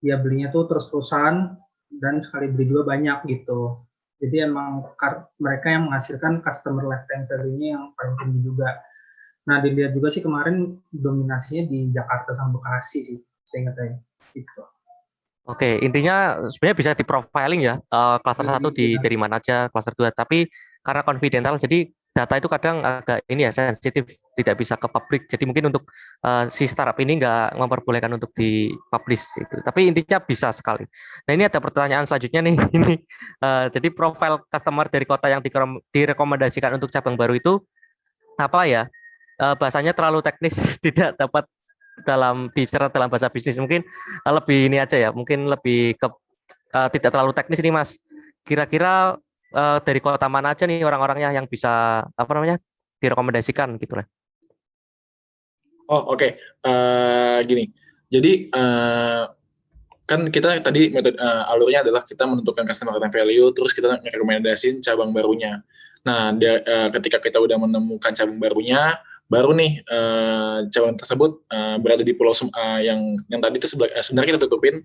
dia belinya tuh terus-terusan dan sekali beli juga banyak gitu. Jadi emang mereka yang menghasilkan customer lifetime value-nya yang paling tinggi juga. Nah dilihat juga sih kemarin dominasinya di Jakarta sama Bekasi sih, saya ingat gitu. Oke, intinya sebenarnya bisa di profiling ya, uh, satu di iya. dari mana aja, klaster dua. Tapi karena confidential, jadi data itu kadang agak ini ya sensitif, tidak bisa ke publik. Jadi mungkin untuk uh, si startup ini nggak memperbolehkan untuk di publish itu. Tapi intinya bisa sekali. Nah ini ada pertanyaan selanjutnya nih. Ini uh, jadi profil customer dari kota yang direkomendasikan untuk cabang baru itu apa ya? Uh, bahasanya terlalu teknis, tidak dapat dalam bicara dalam bahasa bisnis mungkin uh, lebih ini aja ya mungkin lebih ke uh, tidak terlalu teknis ini mas kira-kira uh, dari kota mana aja nih orang-orangnya yang bisa apa namanya direkomendasikan gitu lah oh oke okay. uh, gini jadi uh, kan kita tadi metode uh, alurnya adalah kita menentukan customer lifetime value, terus kita merekomendasiin cabang barunya. Nah, uh, ketika kita udah menemukan cabang barunya, baru nih uh, cabang tersebut uh, berada di pulau uh, yang yang tadi itu sebenarnya kita tutupin.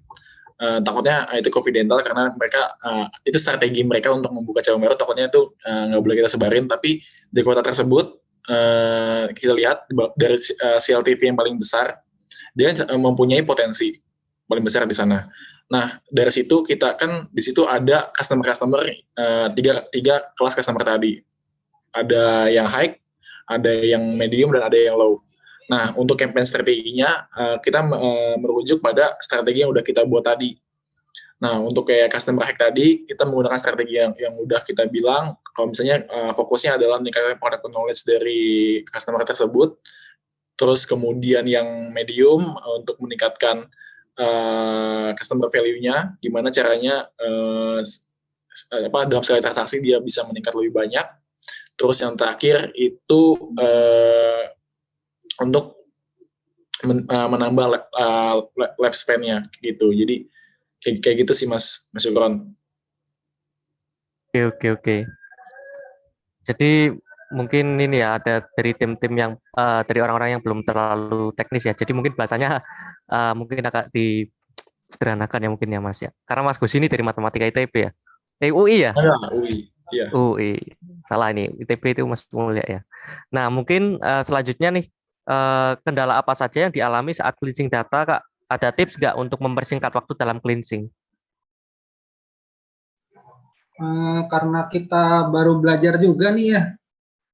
Uh, takutnya uh, itu confidential karena mereka uh, itu strategi mereka untuk membuka cabang baru takutnya itu nggak uh, boleh kita sebarin tapi di kota tersebut uh, kita lihat dari uh, CLTV yang paling besar dia mempunyai potensi paling besar di sana. Nah, dari situ kita kan di situ ada customer-customer uh, tiga, tiga kelas customer tadi. Ada yang high, ada yang medium, dan ada yang low. Nah, untuk campaign strateginya, uh, kita uh, merujuk pada strategi yang udah kita buat tadi. Nah, untuk kayak customer hack tadi, kita menggunakan strategi yang, yang udah kita bilang, kalau misalnya uh, fokusnya adalah meningkatkan product knowledge dari customer tersebut, terus kemudian yang medium untuk meningkatkan uh, customer value-nya, gimana caranya uh, apa dalam sekali transaksi dia bisa meningkat lebih banyak. Terus yang terakhir itu uh, untuk men, uh, menambah uh, lifespan-nya gitu. Jadi kayak, kayak gitu sih Mas Mas Ukron. Oke oke oke. Jadi mungkin ini ya ada dari tim-tim yang uh, dari orang-orang yang belum terlalu teknis ya. Jadi mungkin bahasanya uh, mungkin agak disederhanakan ya mungkin ya Mas ya. Karena Mas Gus ini dari matematika ITB ya. Eh UI ya? Ada UI. Iya. UI. Salah ini ITB itu Mas Mulia ya. Nah mungkin uh, selanjutnya nih kendala apa saja yang dialami saat cleansing data Kak? Ada tips nggak untuk mempersingkat waktu dalam cleansing? Uh, karena kita baru belajar juga nih ya,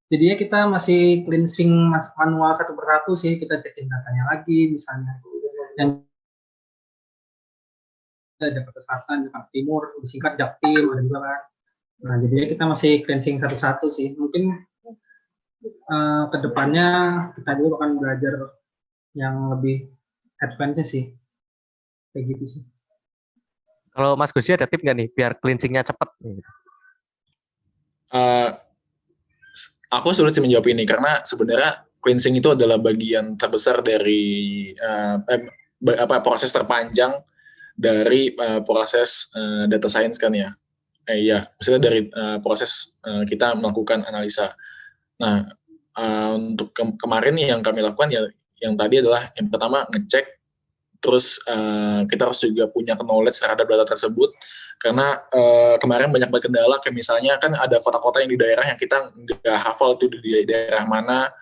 jadinya kita masih cleansing manual satu persatu sih kita cekin datanya lagi misalnya yang Jakarta Selatan, Jakarta Timur, disingkat Jaktim, ada juga kan. Nah, jadinya kita masih cleansing satu-satu sih. Mungkin uh, ke depannya kita juga akan belajar yang lebih advance sih. Kayak gitu sih. Kalau Mas Gusi ada tip nggak nih biar cleansingnya cepat? Uh, aku sulit sih menjawab ini karena sebenarnya cleansing itu adalah bagian terbesar dari uh, eh, apa proses terpanjang dari uh, proses uh, data science kan ya. Eh ya, misalnya dari uh, proses uh, kita melakukan analisa. Nah, uh, untuk ke kemarin yang kami lakukan ya yang tadi adalah yang pertama ngecek terus uh, kita harus juga punya knowledge terhadap data tersebut. Karena uh, kemarin banyak banget kendala kayak misalnya kan ada kota-kota yang di daerah yang kita nggak hafal itu di daerah mana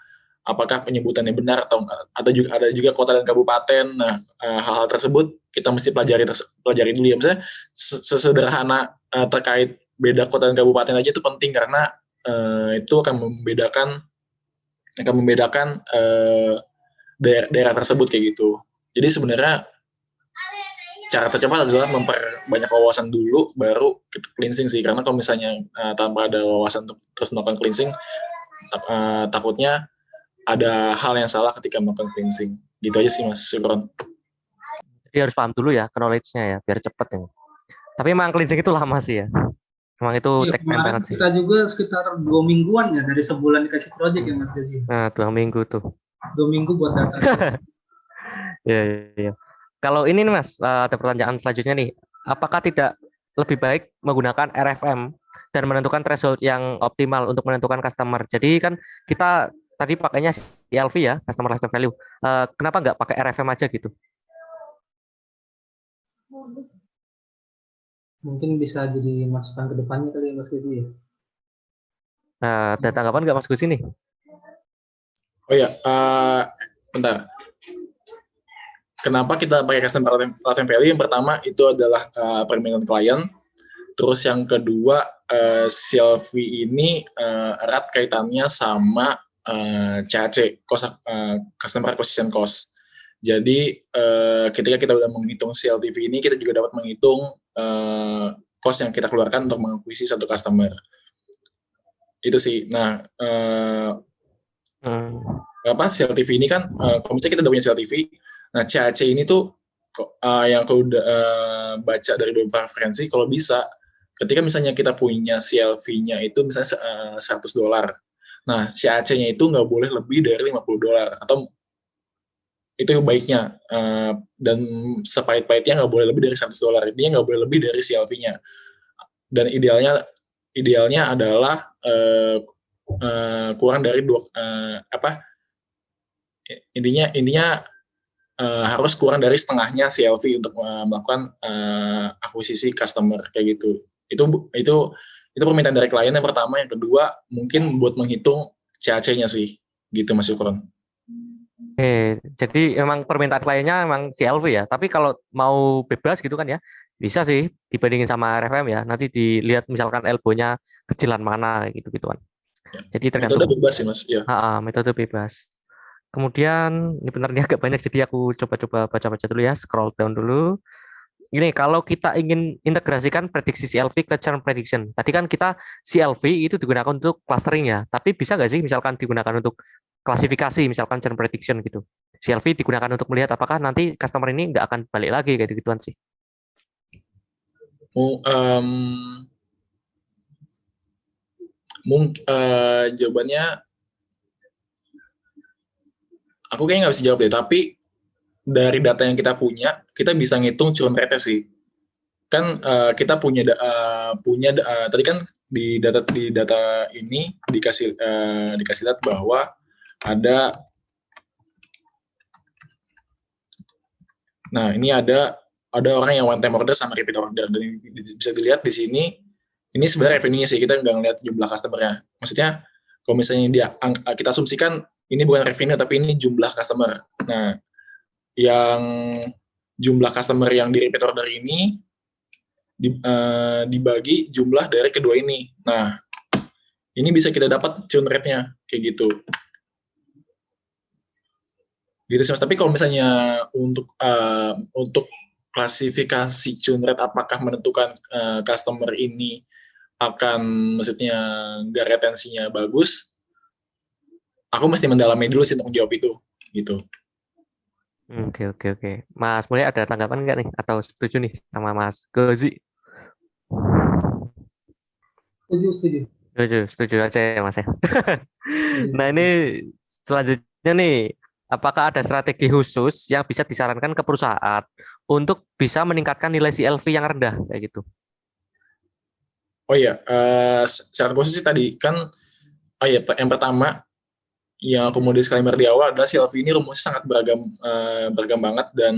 apakah penyebutannya benar atau atau juga ada juga kota dan kabupaten. Nah uh, hal-hal tersebut kita mesti pelajari pelajari dulu ya. Misalnya sesederhana uh, terkait beda kota dan kabupaten aja itu penting karena uh, itu akan membedakan akan membedakan uh, daerah, daerah tersebut kayak gitu jadi sebenarnya cara tercepat adalah memperbanyak wawasan dulu, baru kita cleansing sih. Karena kalau misalnya uh, tanpa ada wawasan terus melakukan cleansing, uh, takutnya ada hal yang salah ketika melakukan cleansing. Gitu aja sih Mas Syukron. Jadi harus paham dulu ya knowledge-nya ya, biar cepet ya. Tapi emang cleansing itu lama sih ya. Emang itu ya, take time banget sih. Kita juga sekitar dua mingguan ya, dari sebulan dikasih project ya Mas Desi. Nah, dua minggu tuh. Dua minggu buat data. Iya, iya, iya. Kalau ini nih Mas, eh, ada pertanyaan selanjutnya nih. Apakah tidak lebih baik menggunakan RFM dan menentukan threshold yang optimal untuk menentukan customer? Jadi kan kita tadi pakainya CLV ya, customer lifetime value. Eh, kenapa nggak pakai RFM aja gitu? Mungkin bisa jadi masukan ke depannya kali ya Mas Gusi ya. Nah, ada tanggapan nggak Mas Gusi nih? Oh ya, uh, bentar kenapa kita pakai customer lifetime value? Yang pertama itu adalah uh, permintaan klien. Terus yang kedua, uh, CLV ini uh, erat kaitannya sama uh, CAC, cost, uh, Customer Acquisition Cost. Jadi uh, ketika kita sudah menghitung CLTV ini, kita juga dapat menghitung uh, cost yang kita keluarkan untuk mengakuisisi satu customer. Itu sih. Nah, uh, hmm. apa CLTV ini kan, uh, kalau misalnya kita udah punya CLTV, Nah, CAC ini tuh uh, yang aku udah uh, baca dari beberapa referensi, kalau bisa, ketika misalnya kita punya CLV-nya itu misalnya uh, 100 dolar, nah CAC-nya itu nggak boleh lebih dari 50 dolar, atau itu baiknya. Uh, dan sepahit-pahitnya nggak boleh lebih dari 100 dolar. Ini nggak boleh lebih dari CLV-nya dan idealnya idealnya adalah uh, uh, kurang dari dua uh, apa? Intinya intinya uh, harus kurang dari setengahnya CLV untuk uh, melakukan uh, akuisisi customer kayak gitu. Itu itu itu permintaan dari klien yang pertama. Yang kedua mungkin buat menghitung CAC-nya sih. Gitu Mas Yukron. Oke, jadi emang permintaan kliennya emang CLV ya. Tapi kalau mau bebas gitu kan ya, bisa sih dibandingin sama RFM ya. Nanti dilihat misalkan elbow-nya kecilan mana gitu-gituan. Jadi tergantung. Metode bebas sih mas. Ya. Ha, metode bebas. Kemudian ini benar nih agak banyak jadi aku coba-coba baca-baca dulu ya, scroll down dulu. Ini kalau kita ingin integrasikan prediksi CLV ke churn prediction. Tadi kan kita CLV itu digunakan untuk clustering ya, tapi bisa nggak sih misalkan digunakan untuk klasifikasi misalkan churn prediction gitu. CLV digunakan untuk melihat apakah nanti customer ini nggak akan balik lagi kayak gituan sih. um, mungkin uh, jawabannya aku kayaknya nggak bisa jawab deh. Tapi dari data yang kita punya, kita bisa ngitung churn rate sih. Kan uh, kita punya uh, punya uh, tadi kan di data di data ini dikasih uh, dikasih lihat bahwa ada Nah, ini ada ada orang yang one time order sama repeat order dan bisa dilihat di sini ini sebenarnya revenue-nya sih kita nggak ngeliat jumlah customer-nya. Maksudnya kalau misalnya dia kita asumsikan ini bukan revenue tapi ini jumlah customer. Nah, yang jumlah customer yang di repeat order ini di, uh, dibagi jumlah dari kedua ini. Nah, ini bisa kita dapat churn rate-nya kayak gitu gitu sih mas tapi kalau misalnya untuk uh, untuk klasifikasi churn rate apakah menentukan uh, customer ini akan maksudnya nggak retensinya bagus aku mesti mendalami dulu sih untuk jawab itu gitu Oke oke oke. Mas mulai ada tanggapan nggak nih atau setuju nih sama Mas Gozi? Setuju setuju. Setuju setuju aja ya Mas ya. nah ini selanjutnya nih apakah ada strategi khusus yang bisa disarankan ke perusahaan untuk bisa meningkatkan nilai CLV yang rendah kayak gitu? Oh iya, uh, secara khusus sih tadi kan, oh iya, yang pertama yang aku mau disclaimer di awal adalah CLV ini rumusnya sangat beragam uh, beragam banget dan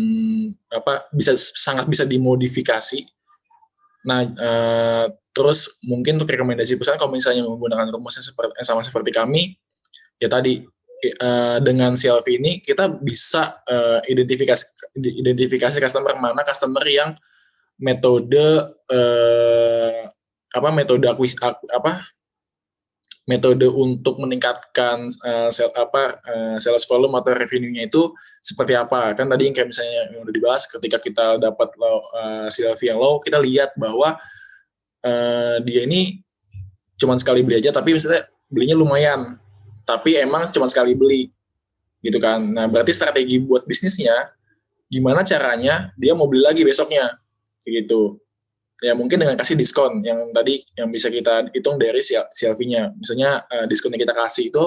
apa bisa sangat bisa dimodifikasi. Nah, uh, terus mungkin untuk rekomendasi perusahaan kalau misalnya menggunakan rumusnya seperti sama seperti kami, ya tadi uh, dengan CLV ini kita bisa uh, identifikasi identifikasi customer mana customer yang metode uh, apa metode akuis apa metode untuk meningkatkan uh, sel, apa uh, sales volume atau revenue-nya itu seperti apa. Kan tadi yang kayak misalnya yang udah dibahas ketika kita dapat low, uh, CLV yang low kita lihat bahwa uh, dia ini cuma sekali beli aja tapi misalnya belinya lumayan tapi emang cuma sekali beli gitu kan. Nah, berarti strategi buat bisnisnya gimana caranya dia mau beli lagi besoknya gitu. Ya mungkin dengan kasih diskon yang tadi yang bisa kita hitung dari CLV-nya. Misalnya uh, diskon yang kita kasih itu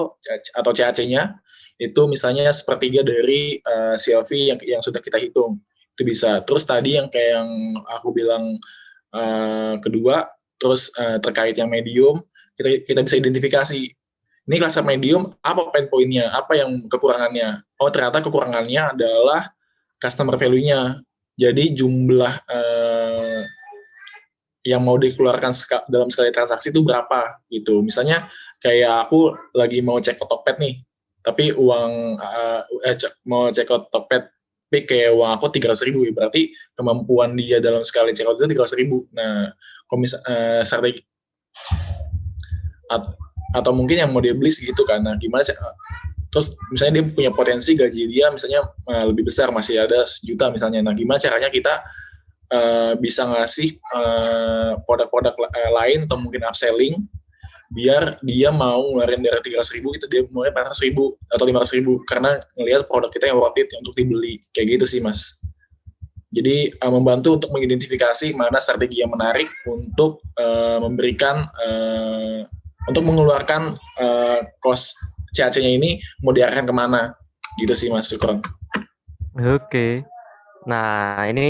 atau CAC-nya itu misalnya sepertiga dari uh, eh, CLV yang yang sudah kita hitung. Itu bisa. Terus tadi yang kayak yang aku bilang uh, kedua, terus uh, terkait yang medium, kita kita bisa identifikasi ini kelas medium, apa pain point-nya, apa yang kekurangannya. Oh, ternyata kekurangannya adalah customer value-nya. Jadi jumlah eh, yang mau dikeluarkan dalam sekali transaksi itu berapa gitu. Misalnya kayak aku lagi mau cek Tokped nih, tapi uang uh, eh, mau cek Tokped tapi kayak uang aku tiga ratus ribu, berarti kemampuan dia dalam sekali check out itu tiga ratus ribu. Nah, misal uh, strategi atau mungkin yang mau dia beli segitu kan. Nah gimana sih terus misalnya dia punya potensi gaji dia misalnya uh, lebih besar masih ada sejuta misalnya. Nah gimana caranya kita uh, bisa ngasih produk-produk uh, lain atau mungkin upselling biar dia mau ngeluarin dari tiga ratus ribu itu dia mulai empat ratus ribu atau lima ratus ribu karena ngelihat produk kita yang worth it untuk dibeli. Kayak gitu sih mas. Jadi uh, membantu untuk mengidentifikasi mana strategi yang menarik untuk uh, memberikan uh, untuk mengeluarkan uh, cost CAC-nya ini mau diarahkan ke mana gitu sih Mas Sukron. Oke. Nah, ini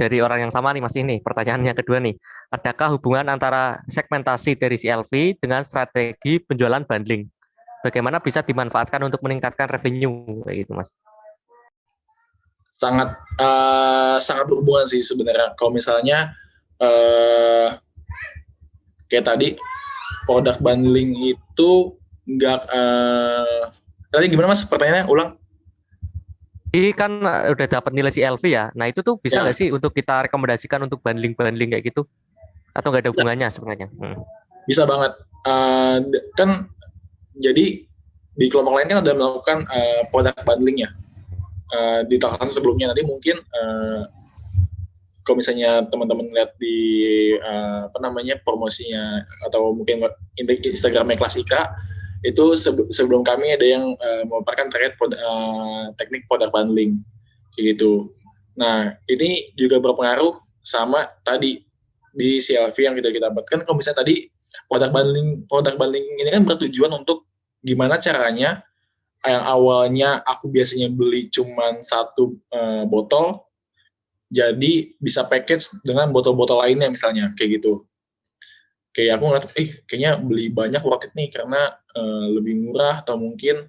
dari orang yang sama nih Mas ini. Pertanyaannya kedua nih. Adakah hubungan antara segmentasi dari CLV dengan strategi penjualan bundling? Bagaimana bisa dimanfaatkan untuk meningkatkan revenue kayak gitu, Mas? Sangat uh, sangat berhubungan sih sebenarnya. Kalau misalnya uh, kayak tadi produk bundling itu nggak uh, tadi gimana Mas pertanyaannya ulang? Ini kan eh, udah dapat nilai CLV ya. Nah itu tuh bisa ya. nggak ya. sih untuk kita rekomendasikan untuk bundling-bundling kayak gitu? Atau nggak ada hubungannya sebenarnya? Hmm. Bisa banget. Uh, kan jadi di kelompok lain kan ada melakukan uh, produk bundling ya. Uh, di tahun sebelumnya nanti mungkin uh, kalau misalnya teman-teman lihat di uh, apa namanya promosinya atau mungkin Instagramnya Klasika itu sebelum kami ada yang uh, memaparkan terkait uh, teknik product bundling gitu. Nah ini juga berpengaruh sama tadi di CLV yang kita kita dapatkan. Kalau misalnya tadi product bundling product bundling ini kan bertujuan untuk gimana caranya yang awalnya aku biasanya beli cuma satu uh, botol jadi bisa package dengan botol-botol lainnya misalnya kayak gitu kayak aku ngeliat, eh kayaknya beli banyak worth it nih karena uh, lebih murah atau mungkin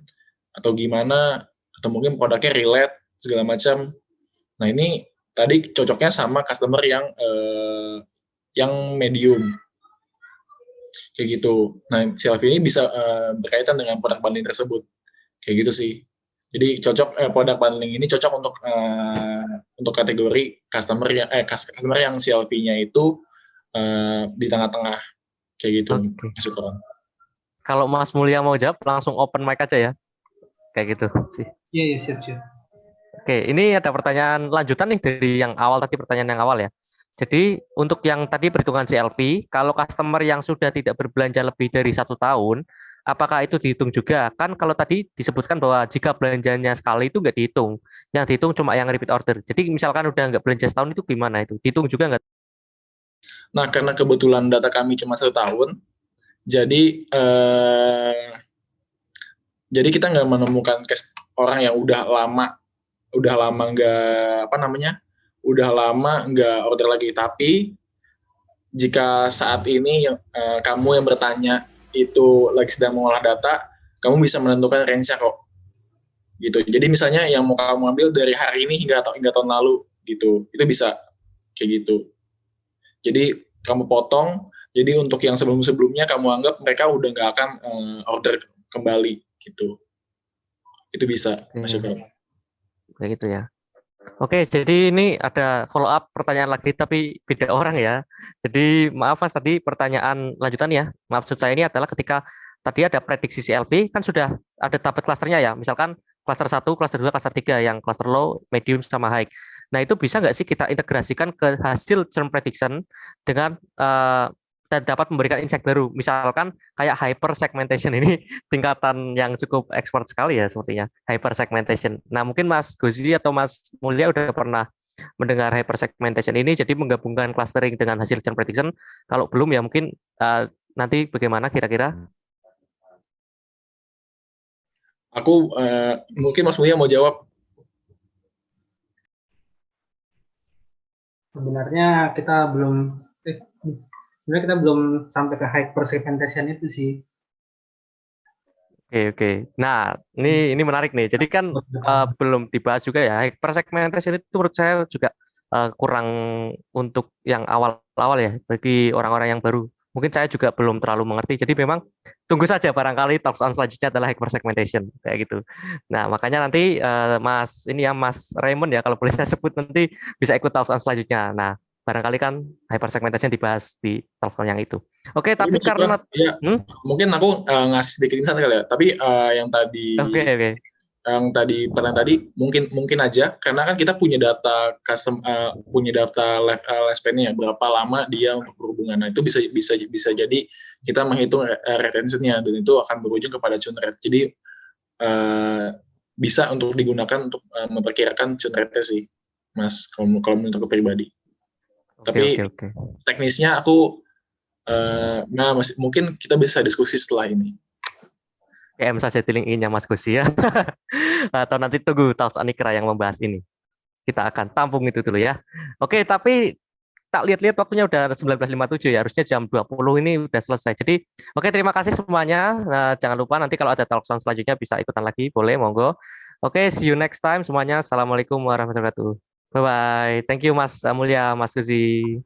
atau gimana atau mungkin produknya relate segala macam. Nah ini tadi cocoknya sama customer yang uh, yang medium kayak gitu. Nah selfie ini bisa uh, berkaitan dengan produk bundling tersebut kayak gitu sih. Jadi cocok eh, produk bundling ini cocok untuk uh, untuk kategori customer yang eh customer yang CLV-nya itu uh, di tengah-tengah. Kayak gitu okay. kalau Mas Mulia mau jawab langsung open mic aja ya. Kayak gitu sih. Iya iya siap siap. Oke ini ada pertanyaan lanjutan nih dari yang awal tadi pertanyaan yang awal ya. Jadi untuk yang tadi perhitungan CLV, kalau customer yang sudah tidak berbelanja lebih dari satu tahun, apakah itu dihitung juga? Kan kalau tadi disebutkan bahwa jika belanjanya sekali itu nggak dihitung, yang dihitung cuma yang repeat order. Jadi misalkan udah nggak belanja setahun itu gimana itu? Dihitung juga nggak? Nah, karena kebetulan data kami cuma satu tahun, jadi eh, jadi kita nggak menemukan orang yang udah lama, udah lama nggak apa namanya, udah lama nggak order lagi. Tapi jika saat ini eh, kamu yang bertanya itu lagi sedang mengolah data, kamu bisa menentukan range-nya kok. Gitu. Jadi misalnya yang mau kamu ambil dari hari ini hingga hingga tahun lalu gitu, itu bisa kayak gitu. Jadi kamu potong, jadi untuk yang sebelum-sebelumnya kamu anggap mereka udah nggak akan uh, order kembali gitu. Itu bisa hmm. masuk ke. Kayak gitu ya. Oke, jadi ini ada follow up pertanyaan lagi tapi beda orang ya. Jadi maaf Mas tadi pertanyaan lanjutan ya. Maksud saya ini adalah ketika tadi ada prediksi CLV kan sudah ada tabel klasternya ya. Misalkan klaster 1, klaster 2, klaster 3 yang klaster low, medium sama high. Nah, itu bisa nggak sih kita integrasikan ke hasil churn prediction dengan uh, dan dapat memberikan insight baru. Misalkan kayak hyper segmentation ini tingkatan yang cukup ekspor sekali ya sepertinya hyper segmentation. Nah, mungkin Mas Gozi atau Mas Mulia udah pernah mendengar hyper segmentation ini jadi menggabungkan clustering dengan hasil churn prediction. Kalau belum ya mungkin uh, nanti bagaimana kira-kira? Aku uh, mungkin Mas Mulia mau jawab sebenarnya kita belum eh, sebenarnya kita belum sampai ke hyper segmentation itu sih. Oke oke. Nah ini ini menarik nih. Jadi kan uh, belum dibahas juga ya hyper segmentation itu menurut saya juga uh, kurang untuk yang awal-awal ya bagi orang-orang yang baru mungkin saya juga belum terlalu mengerti. Jadi memang tunggu saja barangkali talks on selanjutnya adalah hyper segmentation kayak gitu. Nah, makanya nanti uh, Mas ini ya Mas Raymond ya kalau boleh saya sebut nanti bisa ikut talks on selanjutnya. Nah, barangkali kan hyper segmentation dibahas di talks on yang itu. Oke, okay, tapi karena ya, hmm? mungkin aku uh, ngasih sedikit insight kali ya. Tapi uh, yang tadi okay. Okay yang tadi pertanyaan tadi mungkin mungkin aja karena kan kita punya data custom uh, punya data lifespan-nya berapa lama dia untuk berhubungan nah itu bisa bisa bisa jadi kita menghitung retentionnya dan itu akan berujung kepada churn rate jadi uh, bisa untuk digunakan untuk uh, memperkirakan churn rate sih mas kalau kalau menurut aku pribadi tapi okay, okay. teknisnya aku uh, nah masih mungkin kita bisa diskusi setelah ini PM saja di LinkedIn-nya Mas Gusi ya. Atau nanti tunggu Talks Anikra yang membahas ini. Kita akan tampung itu dulu ya. Oke, tapi tak lihat-lihat waktunya udah 19.57 ya, harusnya jam 20 ini udah selesai. Jadi, oke terima kasih semuanya. Nah, jangan lupa nanti kalau ada talk selanjutnya bisa ikutan lagi, boleh, monggo. Oke, see you next time semuanya. Assalamualaikum warahmatullahi wabarakatuh. Bye-bye. Thank you Mas Mulya, Mas Guzi.